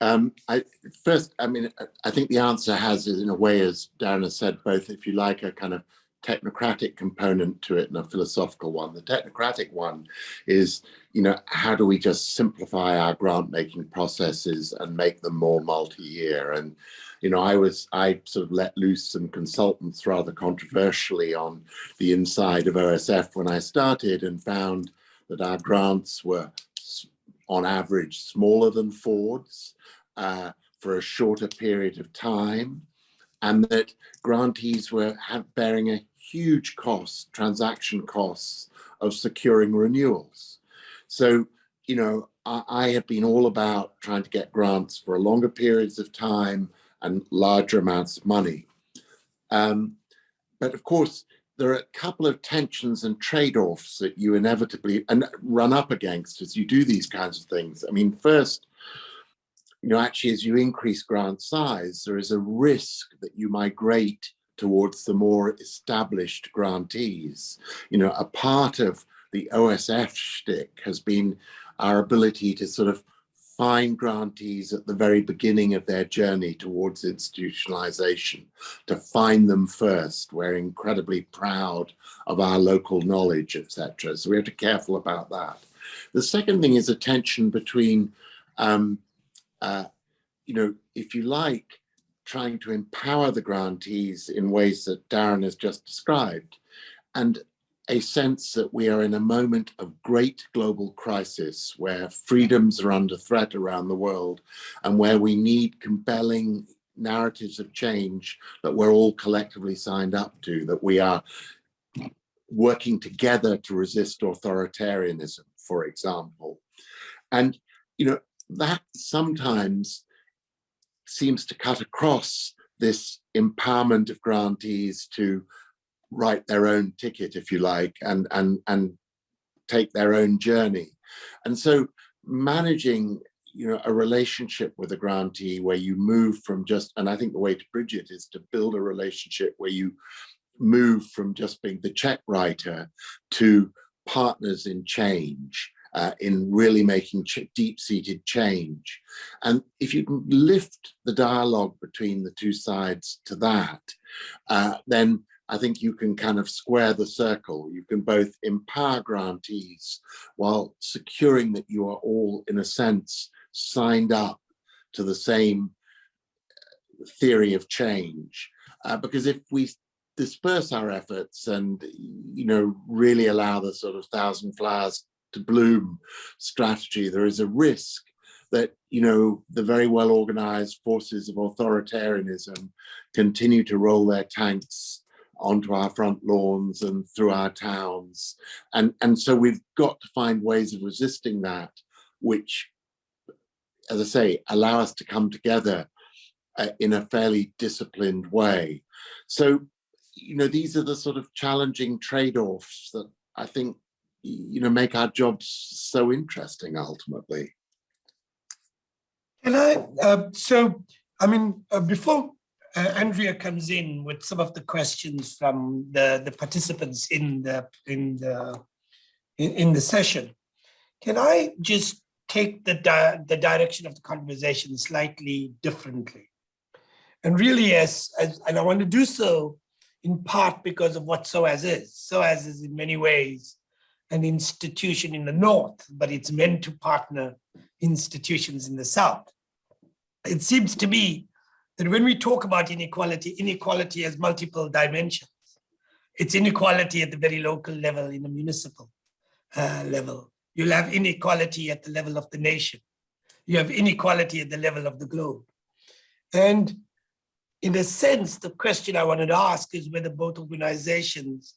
Um, I, first, I mean, I- I think the answer has, is in a way, as Darren has said, both, if you like, a kind of technocratic component to it and a philosophical one. The technocratic one is, you know, how do we just simplify our grant making processes and make them more multi-year? And, you know, I was, I sort of let loose some consultants rather controversially on the inside of OSF when I started and found that our grants were on average smaller than Ford's uh, for a shorter period of time and that grantees were bearing a huge cost, transaction costs of securing renewals. So, you know, I, I have been all about trying to get grants for longer periods of time and larger amounts of money. Um, but of course, there are a couple of tensions and trade-offs that you inevitably and run up against as you do these kinds of things. I mean, first, you know, actually, as you increase grant size, there is a risk that you migrate towards the more established grantees. You know, a part of the OSF shtick has been our ability to sort of find grantees at the very beginning of their journey towards institutionalization, to find them first. We're incredibly proud of our local knowledge, etc. So we have to be careful about that. The second thing is a tension between um, uh, you know, if you like, trying to empower the grantees in ways that Darren has just described, and a sense that we are in a moment of great global crisis where freedoms are under threat around the world and where we need compelling narratives of change that we're all collectively signed up to, that we are working together to resist authoritarianism, for example. And, you know, that sometimes seems to cut across this empowerment of grantees to write their own ticket, if you like, and and and take their own journey. And so managing you know a relationship with a grantee where you move from just and I think the way to bridge it is to build a relationship where you move from just being the check writer to partners in change uh, in really making deep-seated change. And if you can lift the dialogue between the two sides to that, uh, then I think you can kind of square the circle. You can both empower grantees while securing that you are all, in a sense, signed up to the same theory of change. Uh, because if we disperse our efforts and, you know, really allow the sort of thousand flowers to bloom strategy, there is a risk that, you know, the very well organized forces of authoritarianism continue to roll their tanks onto our front lawns and through our towns. And, and so we've got to find ways of resisting that, which, as I say, allow us to come together uh, in a fairly disciplined way. So, you know, these are the sort of challenging trade-offs that I think, you know, make our jobs so interesting ultimately. Can I, uh, so, I mean, uh, before uh, Andrea comes in with some of the questions from the, the participants in the, in the, in, in the session, can I just take the, di- the direction of the conversation slightly differently? And really, as, as, and I want to do so in part because of what SOAS is. SOAS is in many ways an institution in the North, but it's meant to partner institutions in the South. It seems to me that when we talk about inequality, inequality has multiple dimensions. It's inequality at the very local level, in the municipal uh, level. You'll have inequality at the level of the nation. You have inequality at the level of the globe. And in a sense, the question I wanted to ask is whether both organizations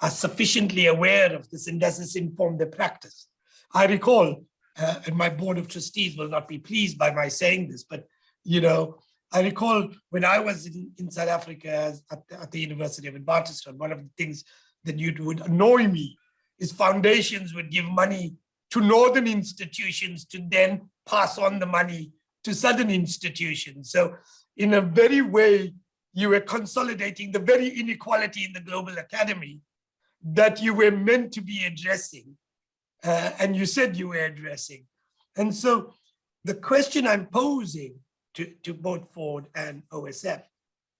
are sufficiently aware of this and does this inform their practice? I recall, uh, and my board of trustees will not be pleased by my saying this, but you know, I recall when I was in, in South Africa at, the- at the University of Witwatersrand, one of the things that you would annoy me is foundations would give money to northern institutions to then pass on the money to southern institutions. So in a very way, you were consolidating the very inequality in the global academy that you were meant to be addressing. uh, and you said you were addressing. And so the question I'm posing to, to both Ford and OSF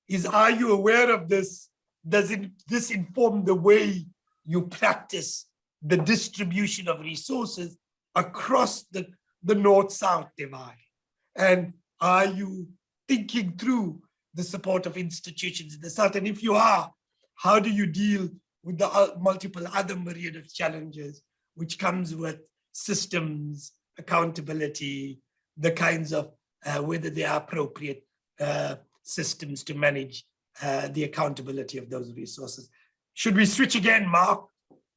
is, are you aware of this? Does it, this inform the way you practice the distribution of resources across the, the north-south divide? And are you thinking through the support of institutions in the South? And if you are, how do you deal with the uh, multiple other myriad of challenges which comes with systems, accountability, the kinds of, whether they are appropriate uh, systems to manage uh, the accountability of those resources. Should we switch again, Mark?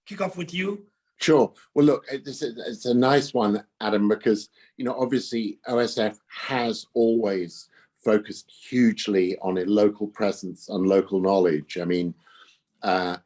Kick off with you. Sure. Well, look, it's a, it's a nice one, Adam, because, you know, obviously OSF has always focused hugely on a local presence and local knowledge. I mean, uh,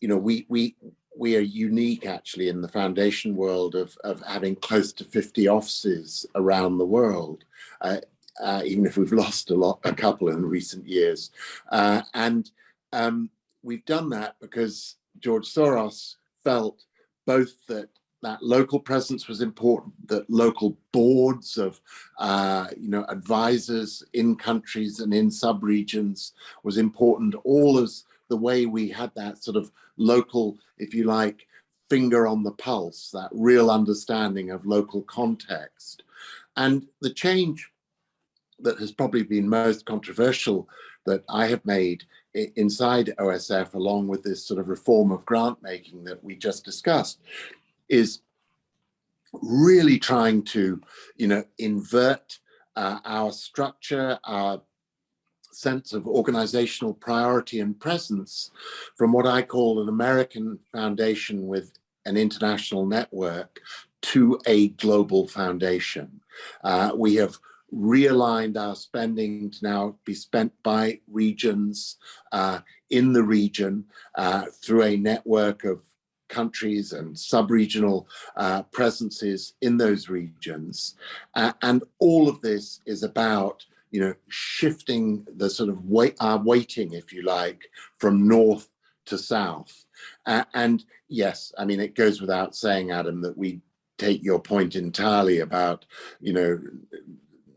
you know, we, we, we are unique actually in the foundation world of, of having close to 50 offices around the world. Uh, uh, even if we've lost a lot, a couple in recent years. Uh, and um, we've done that because George Soros felt both that that local presence was important, that local boards of, uh, you know, advisors in countries and in sub-regions was important, all as the way we had that sort of local, if you like, finger on the pulse, that real understanding of local context. And the change that has probably been most controversial that I have made inside OSF, along with this sort of reform of grant making that we just discussed, is really trying to, you know, invert uh, our structure, our sense of organizational priority and presence from what I call an American foundation with an international network to a global foundation. Uh, we have realigned our spending to now be spent by regions uh, in the region uh, through a network of countries and sub-regional uh, presences in those regions. Uh, and all of this is about, you know, shifting the sort of weight, our weighting, if you like, from north to south. Uh, and yes, I mean, it goes without saying, Adam, that we take your point entirely about, you know,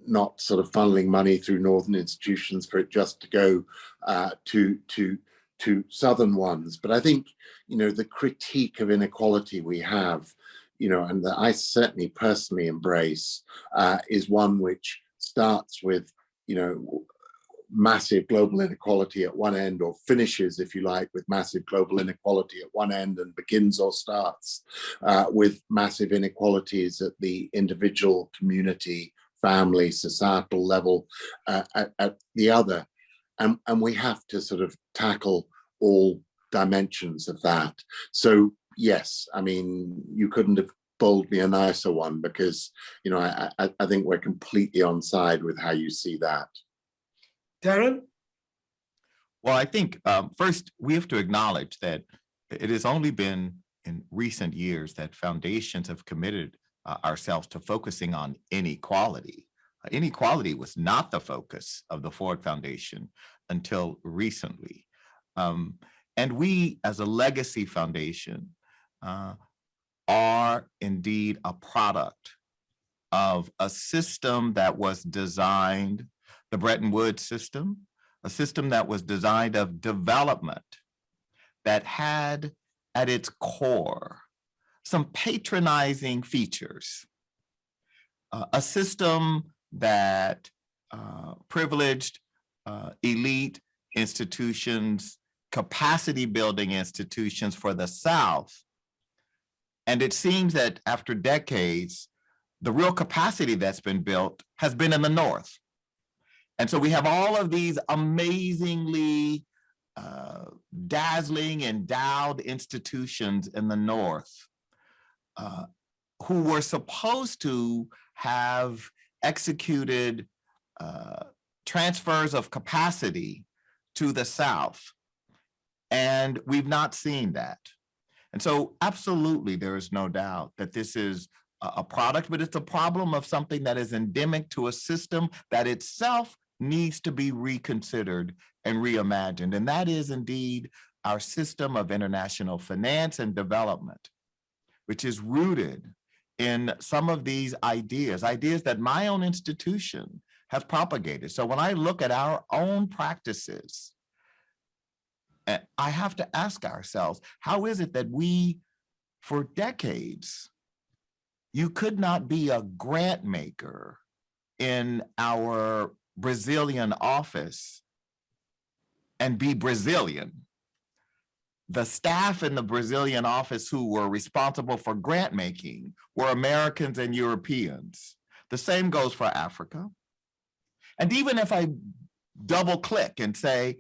not sort of funneling money through northern institutions for it just to go uh, to to to southern ones. But I think you know the critique of inequality we have, you know, and that I certainly personally embrace, uh, is one which starts with you know massive global inequality at one end or finishes if you like with massive global inequality at one end and begins or starts uh, with massive inequalities at the individual community family, societal level uh, at, at the other. And, and we have to sort of tackle all dimensions of that. So yes, I mean, you couldn't have bowled me a nicer one because, you know, I, I, I think we're completely on side with how you see that. Darren? Well, I think um, first we have to acknowledge that it has only been in recent years that foundations have committed uh, ourselves to focusing on inequality. Uh, Inequality was not the focus of the Ford Foundation until recently. Um, and we, as a legacy foundation, uh, are indeed a product of a system that was designed, the Bretton Woods system, a system that was designed of development that had at its core some patronizing features. Uh, a system that uh, privileged uh, elite institutions, capacity building institutions for the South. And it seems that after decades, the real capacity that's been built has been in the North. And so we have all of these amazingly uh, dazzling endowed institutions in the North uh, who were supposed to have executed uh, transfers of capacity to the South. And we've not seen that. And so absolutely, there is no doubt that this is a product, but it's a problem of something that is endemic to a system that itself needs to be reconsidered and reimagined. And that is indeed our system of international finance and development, which is rooted in some of these ideas, ideas that my own institution has propagated. So when I look at our own practices, I have to ask ourselves, how is it that we, for decades, you could not be a grant maker in our Brazilian office and be Brazilian. The staff in the Brazilian office who were responsible for grant making were Americans and Europeans. The same goes for Africa. And even if I double click and say,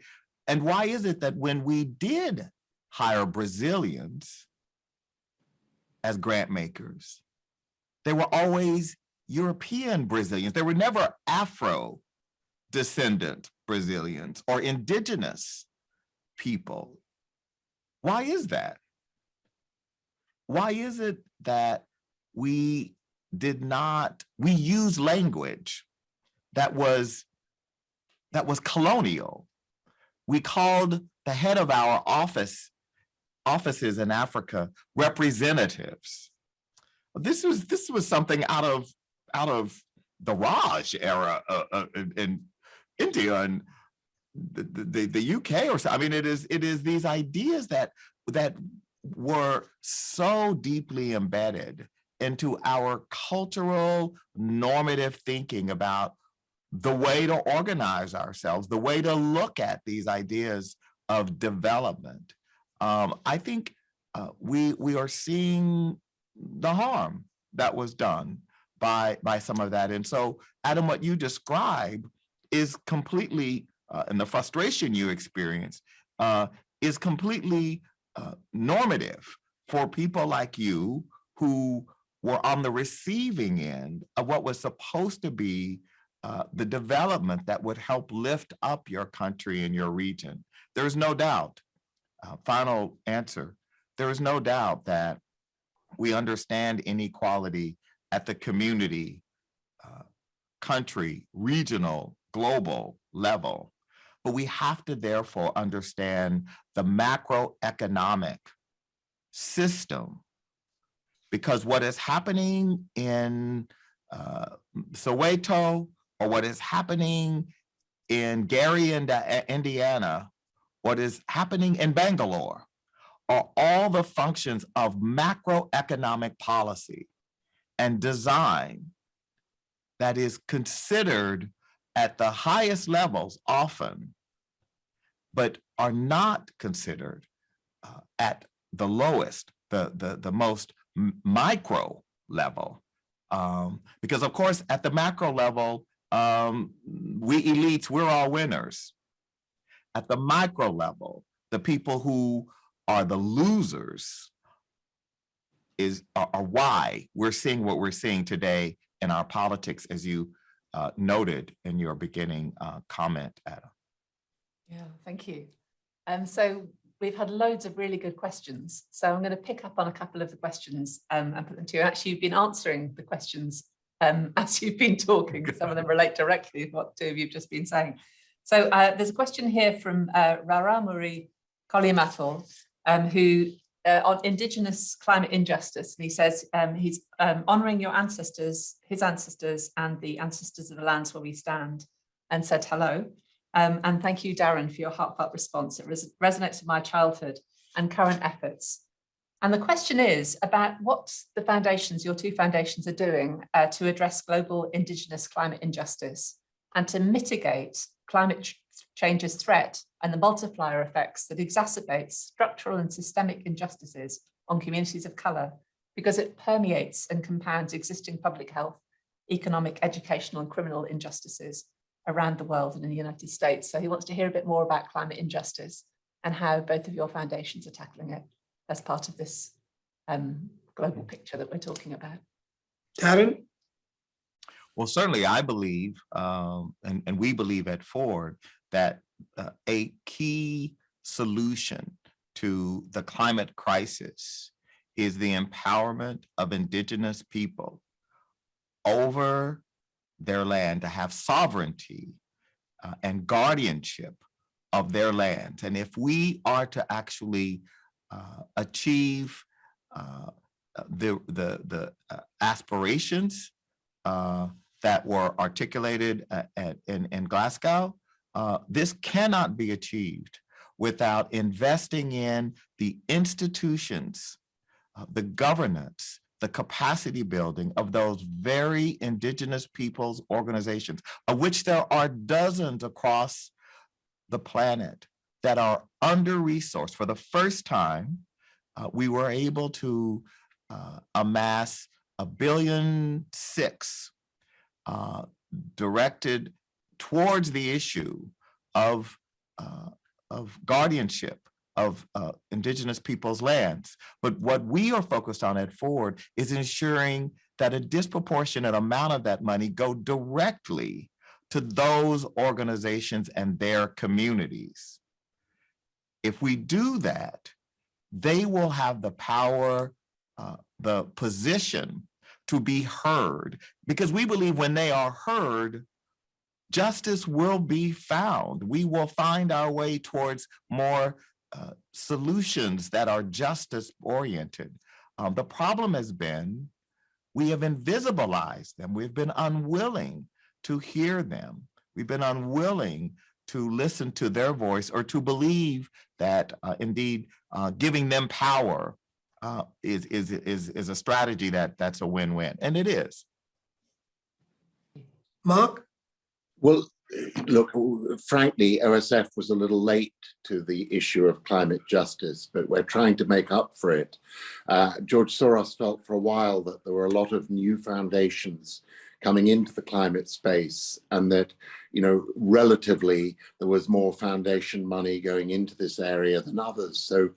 and why is it that when we did hire Brazilians as grant makers, they were always European Brazilians. They were never Afro descendant Brazilians or indigenous people. Why is that? Why is it that we did not, we use language that was, that was colonial? We called the head of our office, offices in Africa, representatives. This was, this was something out of, out of the Raj era uh, uh, in- in India and the, the, the UK or so. I mean, it is, it is these ideas that, that were so deeply embedded into our cultural normative thinking about the way to organize ourselves, the way to look at these ideas of development. Um, I think uh, we we are seeing the harm that was done by by some of that. And so, Adam, what you describe is completely, uh, and the frustration you experience uh, is completely uh, normative for people like you who were on the receiving end of what was supposed to be uh, the development that would help lift up your country and your region. There's no doubt, uh, final answer, there is no doubt that we understand inequality at the community, uh, country, regional, global level. But we have to therefore understand the macroeconomic system because what is happening in uh, Soweto or what is happening in Gary, Indiana, what is happening in Bangalore are all the functions of macroeconomic policy and design that is considered at the highest levels often, but are not considered uh, at the lowest, the, the, the most micro level. Um, because of course, at the macro level, um, we elites, we're all winners. At the micro level, The people who are the losers is, are, are why we're seeing what we're seeing today in our politics, as you uh, noted in your beginning uh, comment, Adam. Yeah, thank you. Um, so we've had loads of really good questions. So I'm going to pick up on a couple of the questions um, and put them to you. Actually, you've been answering the questions um, as you've been talking. Some of them relate directly to what two of you've just been saying. So uh, there's a question here from uh, Raramuri Kolimathor, um, who uh, on Indigenous climate injustice. And he says um, he's um, honouring your ancestors, his ancestors and the ancestors of the lands where we stand and said hello. Um, and thank you, Darren, for your heartfelt response. It res resonates with my childhood and current efforts. And the question is about what the foundations, your two foundations are doing uh, to address global Indigenous climate injustice and to mitigate climate change's threat and the multiplier effects that exacerbates structural and systemic injustices on communities of colour because it permeates and compounds existing public health, economic, educational and criminal injustices around the world and in the United States. So he wants to hear a bit more about climate injustice and how both of your foundations are tackling it as part of this um, global picture that we're talking about. Darren? Well, certainly I believe, um, and, and we believe at Ford, that uh, a key solution to the climate crisis is the empowerment of indigenous people over their land to have sovereignty uh, and guardianship of their land. And if we are to actually achieve uh, the, the, the uh, aspirations uh, that were articulated at, at, in, in Glasgow, uh, this cannot be achieved without investing in the institutions, uh, the governance, the capacity building of those very indigenous peoples organizations, of which there are dozens across the planet that are under-resourced. For the first time, uh, we were able to uh, amass a billion six uh, directed towards the issue of, uh, of guardianship of uh, indigenous people's lands. But what we are focused on at Ford is ensuring that a disproportionate amount of that money go directly to those organizations and their communities. If we do that, they will have the power, uh, the position to be heard because we believe when they are heard, justice will be found. We will find our way towards more uh, solutions that are justice oriented. Um, the problem has been we have invisibilized them. We've been unwilling to hear them. We've been unwilling to listen to their voice or to believe that uh, indeed uh, giving them power uh, is, is, is, is a strategy that that's a win-win, and it is. Mark? Well, look, frankly, OSF was a little late to the issue of climate justice, but we're trying to make up for it. Uh, George Soros felt for a while that there were a lot of new foundations coming into the climate space and that, you know, relatively there was more foundation money going into this area than others. So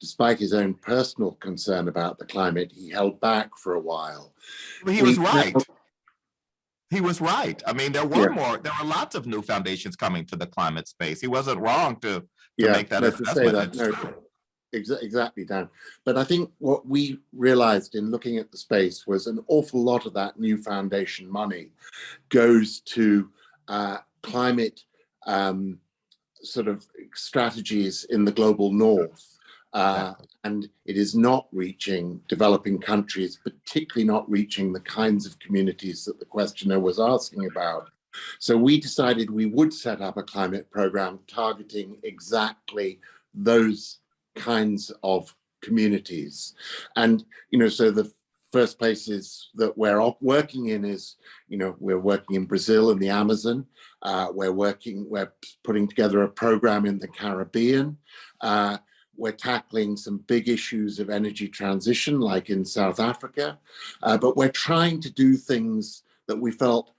despite his own personal concern about the climate, he held back for a while. Well, he was right. He was right. I mean, there were yeah. more, there were lots of new foundations coming to the climate space. He wasn't wrong to, to yeah, make that no, assessment. To say that, no, exactly, Dan. But I think what we realized in looking at the space was an awful lot of that new foundation money goes to uh, climate um, sort of strategies in the global north. Uh, and it is not reaching developing countries, particularly not reaching the kinds of communities that the questioner was asking about. So we decided we would set up a climate program targeting exactly those kinds of communities. And, you know, so the first places that we're working in is, you know, we're working in Brazil and the Amazon. Uh, we're working, we're putting together a program in the Caribbean. Uh, we're tackling some big issues of energy transition, like in South Africa, uh, but we're trying to do things that we felt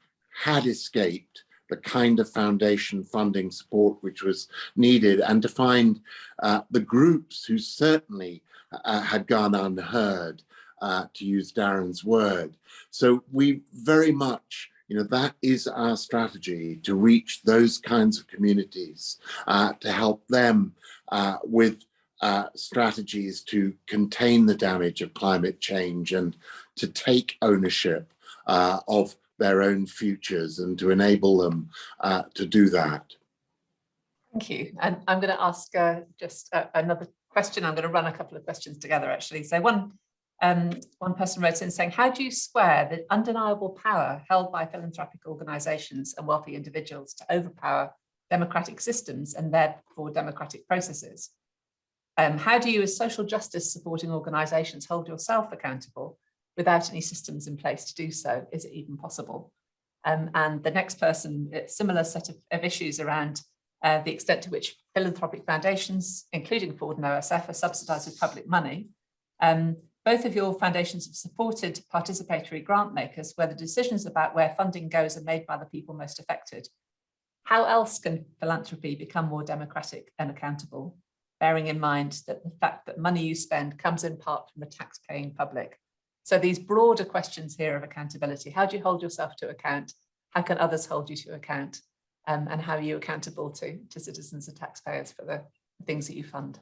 had escaped the kind of foundation funding support which was needed and to find uh, the groups who certainly uh, had gone unheard, uh, to use Darren's word. So we very much, you know, that is our strategy to reach those kinds of communities, uh, to help them uh, with uh, strategies to contain the damage of climate change and to take ownership uh, of their own futures and to enable them uh, to do that. Thank you. And I'm going to ask uh, just another question. I'm going to run a couple of questions together actually. So one, um, one person wrote in saying, how do you square the undeniable power held by philanthropic organizations and wealthy individuals to overpower democratic systems and therefore democratic processes? Um, how do you as social justice supporting organizations hold yourself accountable without any systems in place to do so? Is it even possible? Um, and the next person, similar set of, of issues around uh, the extent to which philanthropic foundations, including Ford and OSF, are subsidised with public money. Um, both of your foundations have supported participatory grant makers where the decisions about where funding goes are made by the people most affected. How else can philanthropy become more democratic and accountable, bearing in mind that the fact that money you spend comes in part from the tax-paying public? So these broader questions here of accountability, how do you hold yourself to account? How can others hold you to account? um, and how are you accountable to, to citizens and taxpayers for the things that you fund?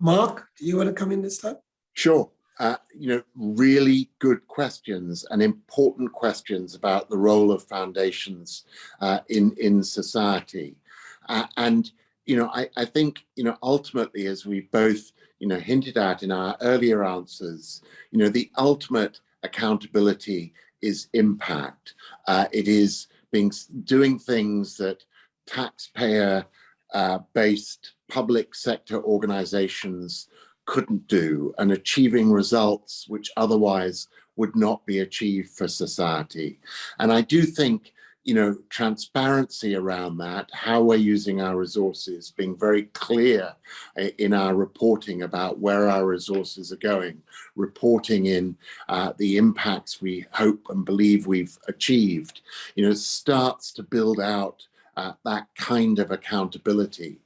Mark, do you want to come in this time? Sure. Uh, you know, really good questions and important questions about the role of foundations uh, in, in society. Uh, and, you know, I, I think, you know, ultimately, as we both, you know, hinted at in our earlier answers, you know, the ultimate accountability is impact. Uh, it is being doing things that taxpayer uh, based public sector organizations couldn't do and achieving results which otherwise would not be achieved for society. And I do think, you know, transparency around that, how we're using our resources, being very clear in our reporting about where our resources are going, reporting in uh, the impacts we hope and believe we've achieved, you know, starts to build out uh, that kind of accountability.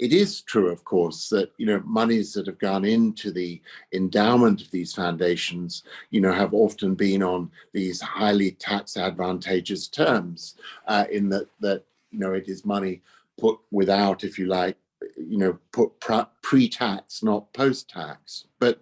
It is true, of course, that you know monies that have gone into the endowment of these foundations, you know, have often been on these highly tax advantageous terms, uh, in that that you know it is money put without, if you like, you know, put pre-tax, not post-tax. But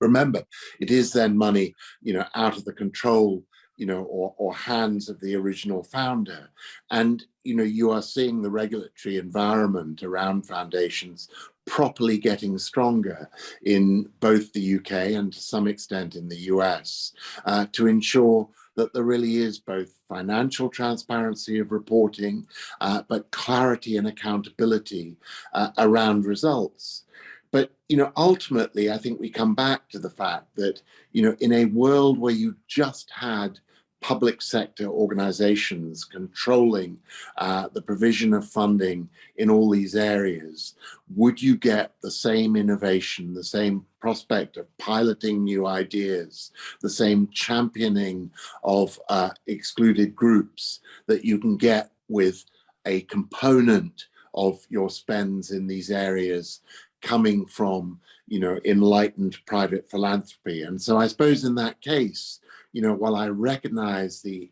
remember, it is then money, you know, out of the control you know, or, or hands of the original founder. And, you know, you are seeing the regulatory environment around foundations properly getting stronger in both the UK and to some extent in the US uh, to ensure that there really is both financial transparency of reporting, uh, but clarity and accountability uh, around results. But, you know, ultimately, I think we come back to the fact that, you know, in a world where you just had public sector organizations controlling uh, the provision of funding in all these areas, would you get the same innovation, the same prospect of piloting new ideas, the same championing of uh, excluded groups that you can get with a component of your spends in these areas coming from, you know, enlightened private philanthropy. And so I suppose in that case, you know, while I recognize the,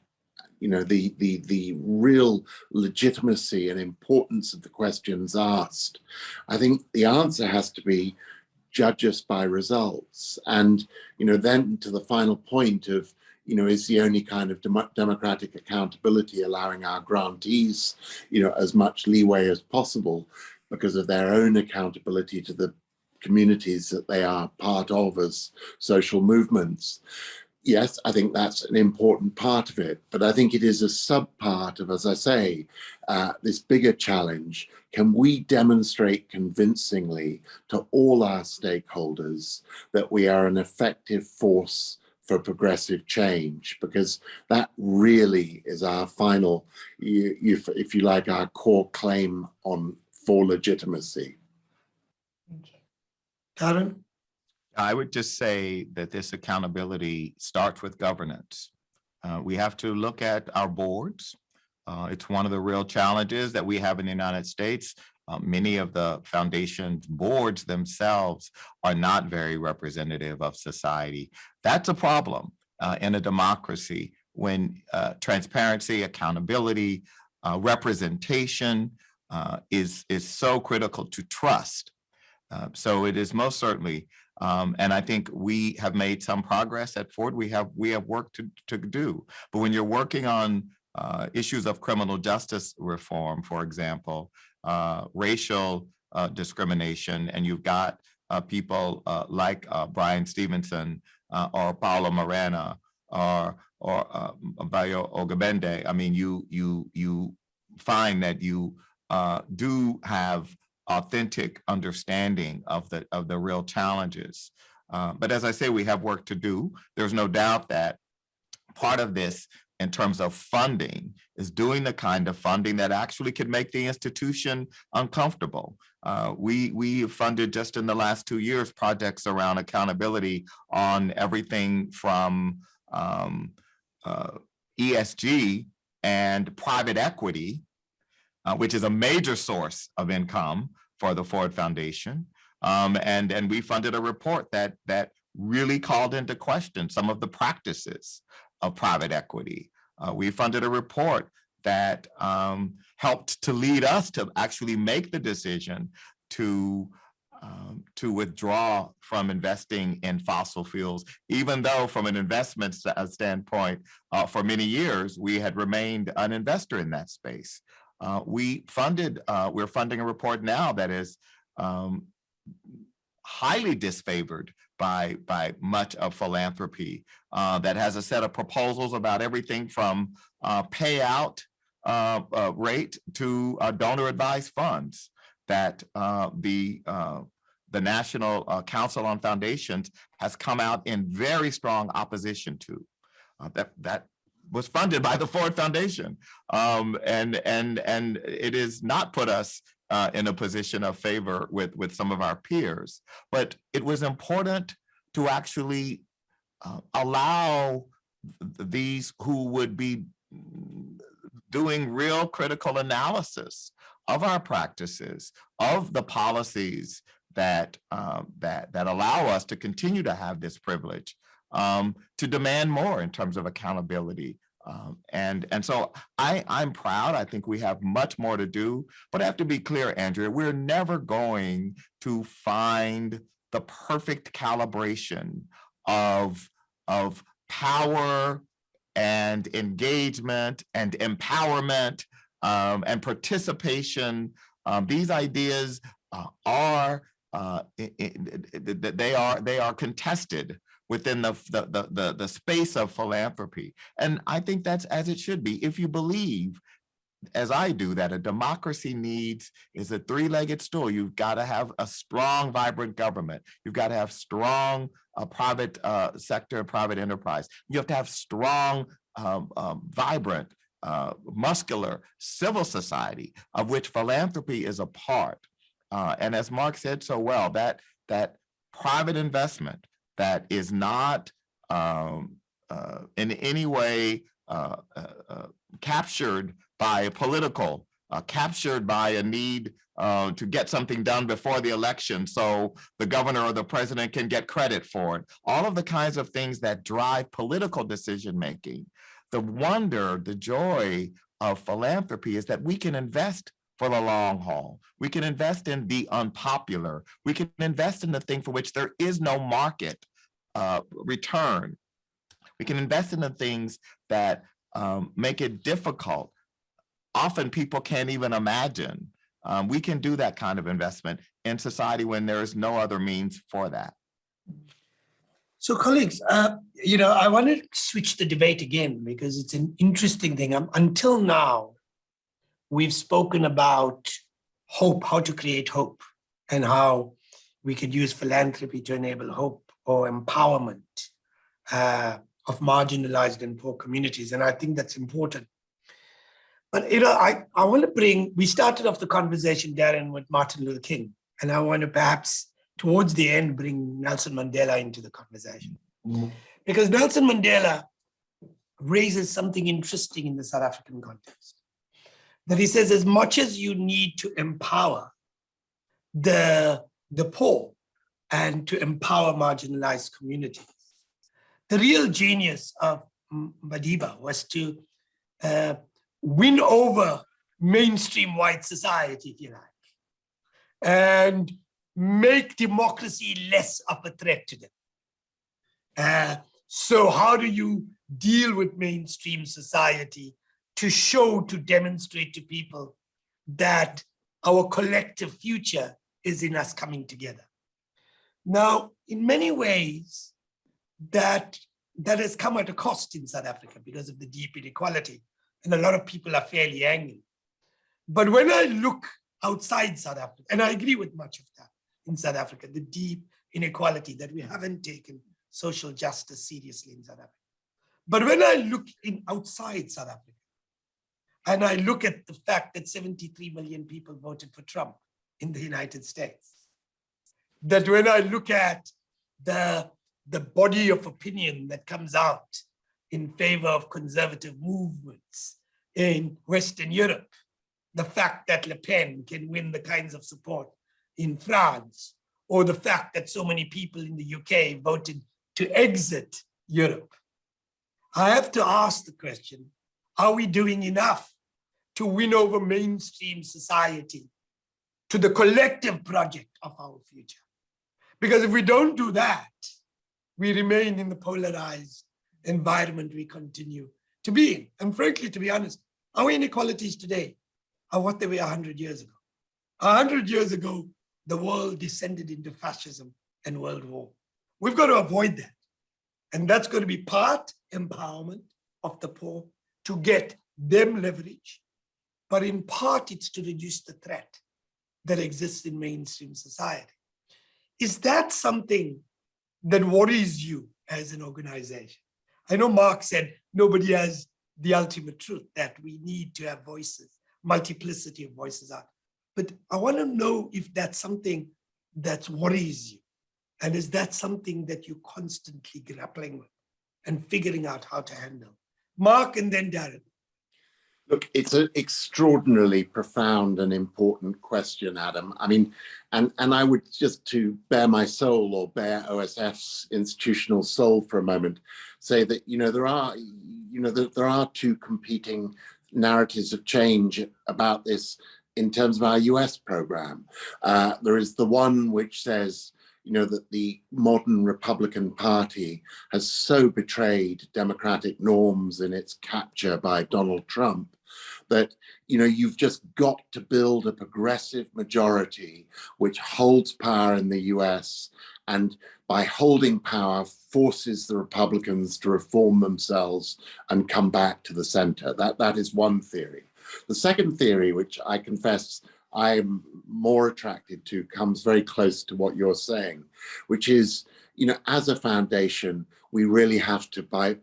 you know, the, the, the real legitimacy and importance of the questions asked, I think the answer has to be judge us by results. And, you know, then to the final point of, you know, is the only kind of dem democratic accountability allowing our grantees, you know, as much leeway as possible because of their own accountability to the communities that they are part of as social movements yes, I think that's an important part of it, but I think it is a sub part of, as I say, uh, this bigger challenge. Can we demonstrate convincingly to all our stakeholders that we are an effective force for progressive change? Because that really is our final, if you like, our core claim on for legitimacy. Thank you. Darren? I would just say that this accountability starts with governance. Uh, we have to look at our boards. Uh, it's one of the real challenges that we have in the United States. Uh, many of the foundation's boards themselves are not very representative of society. That's a problem uh, in a democracy when uh, transparency, accountability, uh, representation is, is so critical to trust. So it is most certainly, um, and I think we have made some progress at Ford. We have we have work to, to do. But when you're working on uh, issues of criminal justice reform, for example, uh, racial uh, discrimination, and you've got uh, people uh, like uh, Bryan Stevenson or Paula Moreno or or uh, Bayo Ogabende. I mean, you you you find that you do have authentic understanding of the of the real challenges. Uh, but as I say, we have work to do. There's no doubt that part of this in terms of funding is doing the kind of funding that actually could make the institution uncomfortable. Uh, we we funded just in the last two years projects around accountability on everything from um, uh, ESG and private equity, uh, which is a major source of income for the Ford Foundation. Um, and, and we funded a report that, that really called into question some of the practices of private equity. Uh, we funded a report that um, helped to lead us to actually make the decision to um, to withdraw from investing in fossil fuels, even though from an investment st- standpoint, uh, for many years, we had remained an investor in that space. Uh, we funded, uh, we're funding a report now that is um, highly disfavored by, by much of philanthropy uh, that has a set of proposals about everything from uh, payout uh, uh, rate to donor advised funds that the the National Council on Foundations has come out in very strong opposition to. That that was funded by the Ford Foundation, um, and and and it has not put us uh, in a position of favor with with some of our peers. But it was important to actually uh, allow th- these who would be doing real critical analysis of our practices, of the policies that um, that that allow us to continue to have this privilege, um, to demand more in terms of accountability. Um, and and so I I'm proud. I think we have much more to do, but I have to be clear, Andrea. We're never going to find the perfect calibration of of power and engagement and empowerment um, and participation. Um, these ideas uh, are uh, i- i- th- th- th- they are they are contested within the, the the the the space of philanthropy, and I think that's as it should be. If you believe, as I do, that a democracy needs is a three-legged stool. You've got to have a strong, vibrant government. You've got to have strong uh, private uh, sector private enterprise. You have to have strong, um, um, vibrant, uh, muscular civil society, of which philanthropy is a part. Uh, and as Mark said so well, that that private investment that is not um, uh, in any way uh, uh, uh, captured by a political, uh, captured by a need uh, to get something done before the election so the governor or the president can get credit for it. All of the kinds of things that drive political decision making. The wonder, the joy of philanthropy is that we can invest for the long haul. We can invest in the unpopular. We can invest in the thing for which there is no market uh, return. We can invest in the things that um, make it difficult. Often people can't even imagine. Um, we can do that kind of investment in society when there is no other means for that. So colleagues, uh, you know, I want to switch the debate again because it's an interesting thing. Um, until now, we've spoken about hope, how to create hope and how we could use philanthropy to enable hope or empowerment uh, of marginalized and poor communities. And I think that's important. But, you know, I, I want to bring, we started off the conversation, Darren, with Martin Luther King. And I want to perhaps towards the end bring Nelson Mandela into the conversation. Because Nelson Mandela raises something interesting in the South African context. That he says as much as you need to empower the, the poor and to empower marginalized communities, the real genius of Madiba was to uh, win over mainstream white society, if you like, and make democracy less of a threat to them. Uh, so how do you deal with mainstream society to show, to demonstrate to people that our collective future is in us coming together? Now, in many ways, that, that has come at a cost in South Africa because of the deep inequality. And a lot of people are fairly angry. But when I look outside South Africa, and I agree with much of that in South Africa, the deep inequality that we haven't taken social justice seriously in South Africa. But when I look in outside South Africa, and I look at the fact that 73 million people voted for Trump in the United States, that when I look at the, the body of opinion that comes out in favor of conservative movements in Western Europe, the fact that Le Pen can win the kinds of support in France, or the fact that so many people in the UK voted to exit Europe. I have to ask the question, are we doing enough to win over mainstream society to the collective project of our future? Because if we don't do that, we remain in the polarized environment we continue to be in. And frankly, to be honest, our inequalities today are what they were 100 years ago. 100 years ago, the world descended into fascism and world war. We've got to avoid that. And that's going to be part empowerment of the poor to get them leverage, but in part it's to reduce the threat that exists in mainstream society. Is that something that worries you as an organization? I know Mark said nobody has the ultimate truth that we need to have voices, multiplicity of voices out. But I want to know if that's something that worries you. And is that something that you're constantly grappling with and figuring out how to handle? Mark and then Darren. Look, it's an extraordinarily profound and important question, Adam. I mean, and, and I would just to bare my soul or bare OSF's institutional soul for a moment, say that, you know, there are, you know, there, there are two competing narratives of change about this in terms of our US program. Uh, there is the one which says, you know, that the modern Republican Party has so betrayed democratic norms in its capture by Donald Trump that, you know, you've just got to build a progressive majority which holds power in the US and by holding power forces the Republicans to reform themselves and come back to the center. That, that is one theory. The second theory, which I confess I'm more attracted to comes very close to what you're saying, which is, you know, as a foundation, we really have to buy,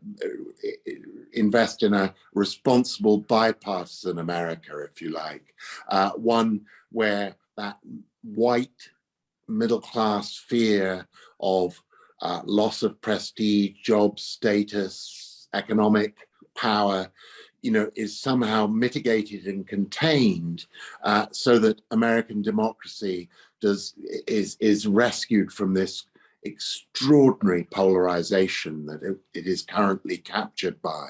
invest in a responsible bipartisan America, if you like, uh, one where that white middle class fear of uh, loss of prestige, job status, economic power you know, is somehow mitigated and contained uh, so that American democracy does is is rescued from this extraordinary polarization that it, it is currently captured by.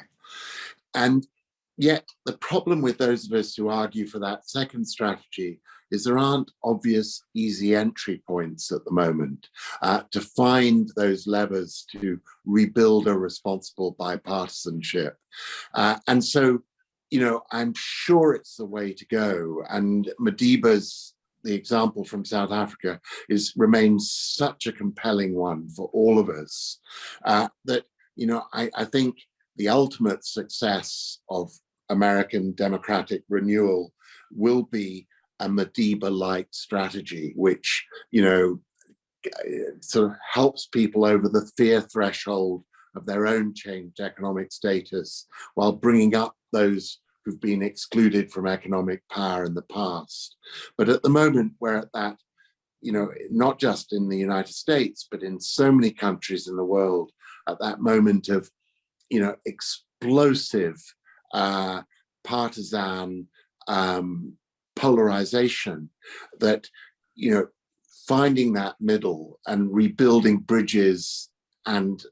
And yet the problem with those of us who argue for that second strategy is there aren't obvious easy entry points at the moment uh, to find those levers to rebuild a responsible bipartisanship. Uh, and so, you know, I'm sure it's the way to go. And Madiba's the example from South Africa is remains such a compelling one for all of us uh, that, you know, I, I think the ultimate success of American democratic renewal will be a Madiba-like strategy, which, you know, sort of helps people over the fear threshold of their own changed economic status while bringing up those who've been excluded from economic power in the past. But at the moment we're at that, you know, not just in the United States, but in so many countries in the world at that moment of, you know, explosive uh, partisan um, polarization that, you know, finding that middle and rebuilding bridges and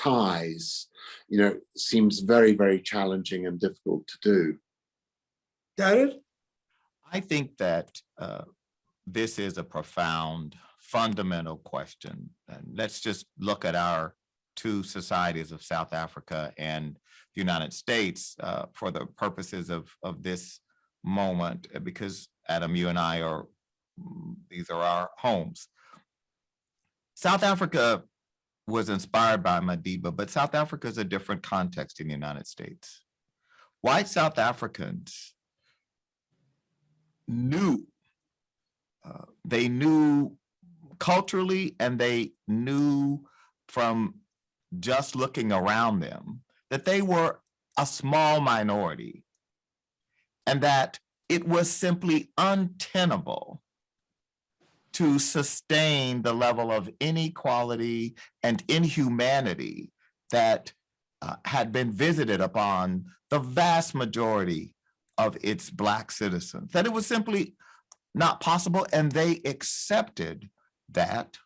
ties, you know, seems very, very challenging and difficult to do. Darren? I think that uh, this is a profound, fundamental question. And let's just look at our two societies of South Africa and the United States uh, for the purposes of, of this moment, uh, because Adam, you and I are, mm, these are our homes. South Africa was inspired by Madiba, but South Africa is a different context in the United States. White South Africans knew, uh, they knew culturally and they knew from just looking around them that they were a small minority and that it was simply untenable to sustain the level of inequality and inhumanity that uh, had been visited upon the vast majority of its black citizens, that it was simply not possible and they accepted that.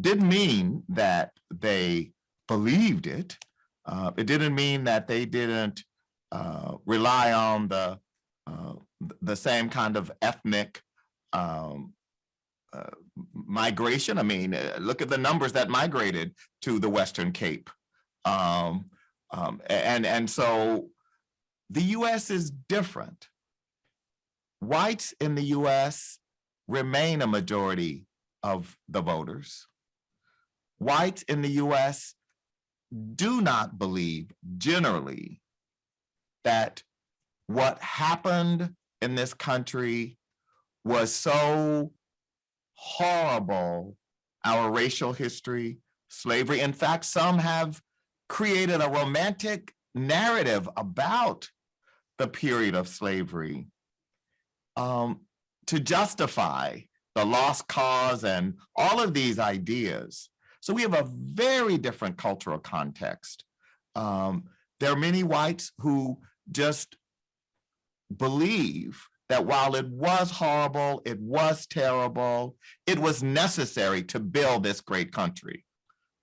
Didn't mean that they believed it. Uh, it didn't mean that they didn't uh, rely on the uh, the same kind of ethnic um, uh, migration. I mean, uh, look at the numbers that migrated to the Western Cape. Um, um, and, and so the US is different. Whites in the US remain a majority of the voters. Whites in the US do not believe generally that what happened in this country was so horrible, our racial history, slavery. In fact, some have created a romantic narrative about the period of slavery um, to justify the lost cause and all of these ideas. So we have a very different cultural context. Um, there are many whites who just believe that while it was horrible, it was terrible, it was necessary to build this great country,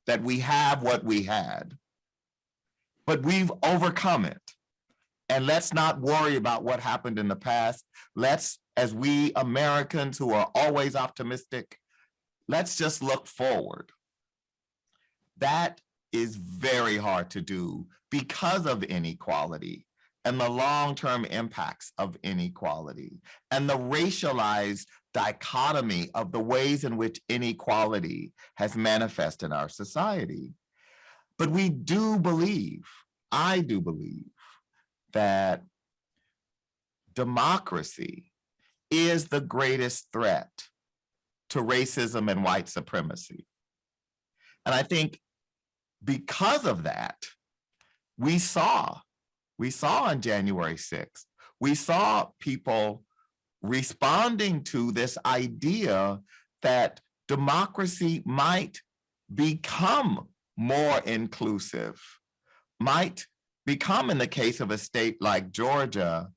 that we have what we had. But we've overcome it. And let's not worry about what happened in the past. Let's, as we Americans who are always optimistic, let's just look forward. That is very hard to do because of inequality and the long-term impacts of inequality and the racialized dichotomy of the ways in which inequality has manifested in our society. But we do believe, I do believe, that democracy is the greatest threat to racism and white supremacy. And I think because of that, we saw, we saw on January 6th, we saw people responding to this idea that democracy might become more inclusive, might become in the case of a state like Georgia,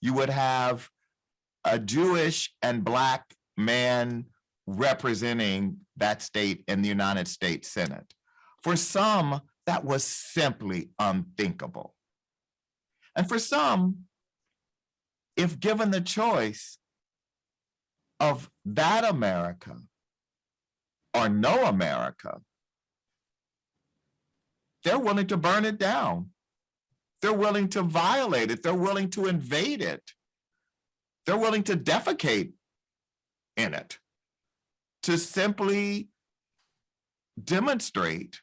you would have a Jewish and Black man representing that state in the United States Senate. For some, that was simply unthinkable. And for some, if given the choice of that America or no America, they're willing to burn it down. They're willing to violate it. They're willing to invade it. They're willing to defecate in it to simply demonstrate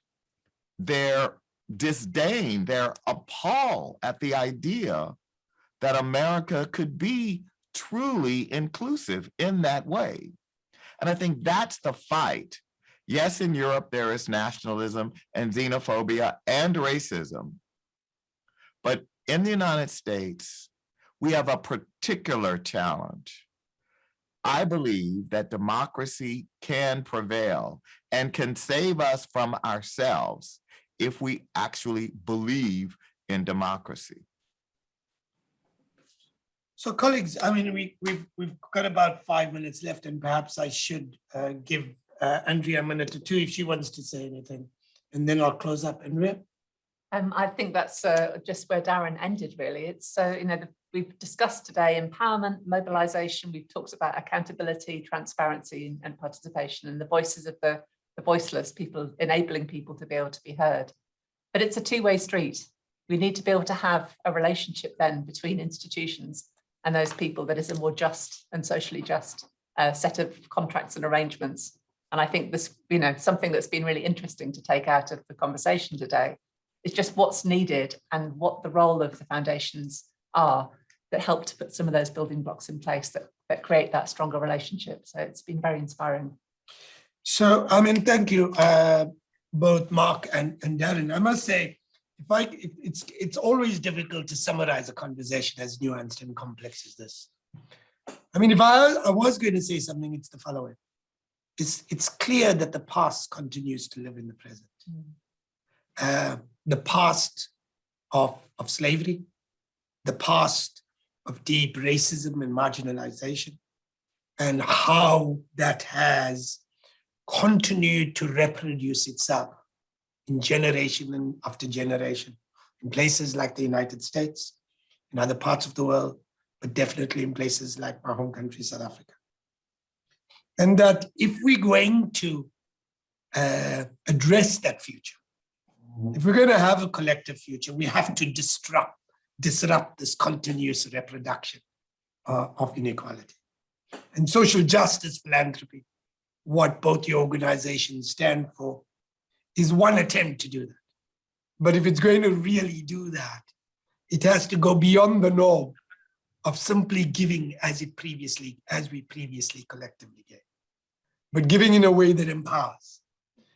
their disdain, their appall at the idea that America could be truly inclusive in that way. And I think that's the fight. Yes, in Europe, there is nationalism and xenophobia and racism. But in the United States, we have a particular challenge. I believe that democracy can prevail and can save us from ourselves if we actually believe in democracy. So colleagues, I mean, we, we've, we've got about five minutes left and perhaps I should uh, give uh, Andrea a minute or two if she wants to say anything. And then I'll close up. Andrea? Um, I think that's uh, just where Darren ended, really. It's, uh, you know, the- we've discussed today empowerment, mobilization, we've talked about accountability, transparency and participation and the voices of the, the voiceless, people enabling people to be able to be heard. But it's a two-way street. We need to be able to have a relationship then between institutions and those people that is a more just and socially just uh, set of contracts and arrangements. And I think this, you know, something that's been really interesting to take out of the conversation today is just what's needed and what the role of the foundations are that help to put some of those building blocks in place that, that create that stronger relationship. So it's been very inspiring. So, I mean, thank you, uh, both Mark and, and Darren. I must say, if I, it- it's, it's always difficult to summarize a conversation as nuanced and complex as this. I mean, if I, I was going to say something, it's the following. It's, it's clear that the past continues to live in the present. Uh, the past of, of slavery, the past of deep racism and marginalization, and how that has continued to reproduce itself in generation after generation in places like the United States, in other parts of the world, but definitely in places like my home country, South Africa. And that if we're going to uh, address that future, if we're going to have a collective future, we have to disrupt, disrupt this continuous reproduction uh, of inequality. And social justice philanthropy, what both the organizations stand for, is one attempt to do that. But if it's going to really do that, it has to go beyond the norm of simply giving as it previously, as we previously collectively gave. But giving in a way that empowers,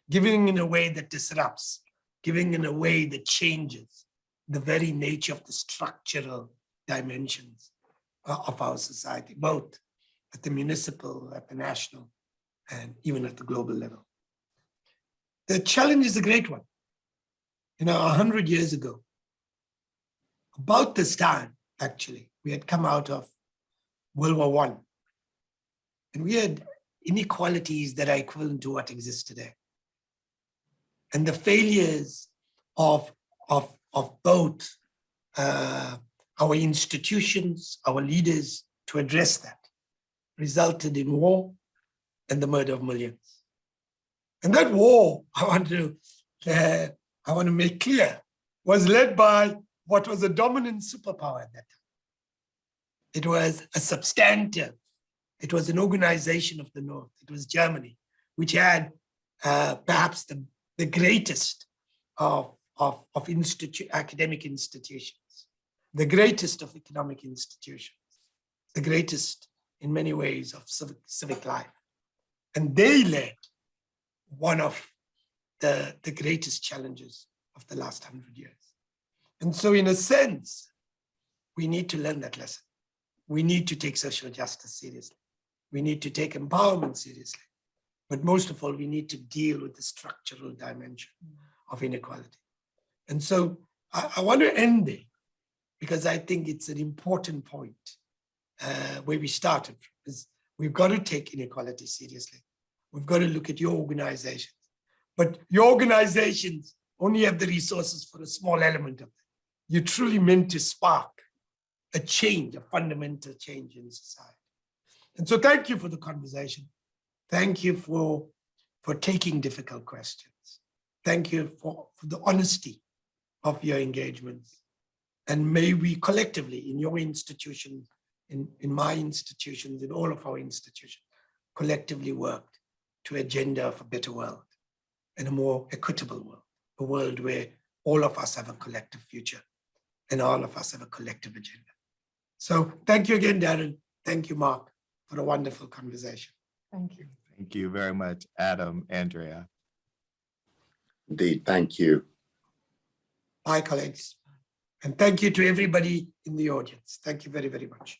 giving in a way that disrupts, giving in a way that changes the very nature of the structural dimensions uh, of our society, both at the municipal, at the national, and even at the global level. The challenge is a great one. You know, a hundred years ago, about this time, actually, we had come out of World War One, and we had inequalities that are equivalent to what exists today. And the failures of, of, of both uh, our institutions, our leaders to address that resulted in war and the murder of millions. And that war, I want to, uh, I want to make clear, was led by what was a dominant superpower at that time. It was a substantive, it was an organization of the North, it was Germany, which had uh, perhaps the, the greatest of, of, of institu academic institutions, the greatest of economic institutions, the greatest in many ways of civic, civic life. And they led one of the, the greatest challenges of the last hundred years. And so in a sense, we need to learn that lesson. We need to take social justice seriously. We need to take empowerment seriously. But most of all, we need to deal with the structural dimension of inequality. And so I, I want to end there because I think it's an important point uh, where we started from, is we've got to take inequality seriously. We've got to look at your organizations, but your organizations only have the resources for a small element of it. You're truly meant to spark a change, a fundamental change in society. And so thank you for the conversation. Thank you for, for taking difficult questions. Thank you for, for the honesty of your engagements. And may we collectively in your institution, in, in my institutions, in all of our institutions, collectively worked to agenda of a better world and a more equitable world, a world where all of us have a collective future and all of us have a collective agenda. So thank you again, Darren. Thank you, Mark, for a wonderful conversation. Thank you. Thank you very much, Adam, Andrea. Indeed, thank you. Bye, colleagues. And thank you to everybody in the audience. Thank you very, very much.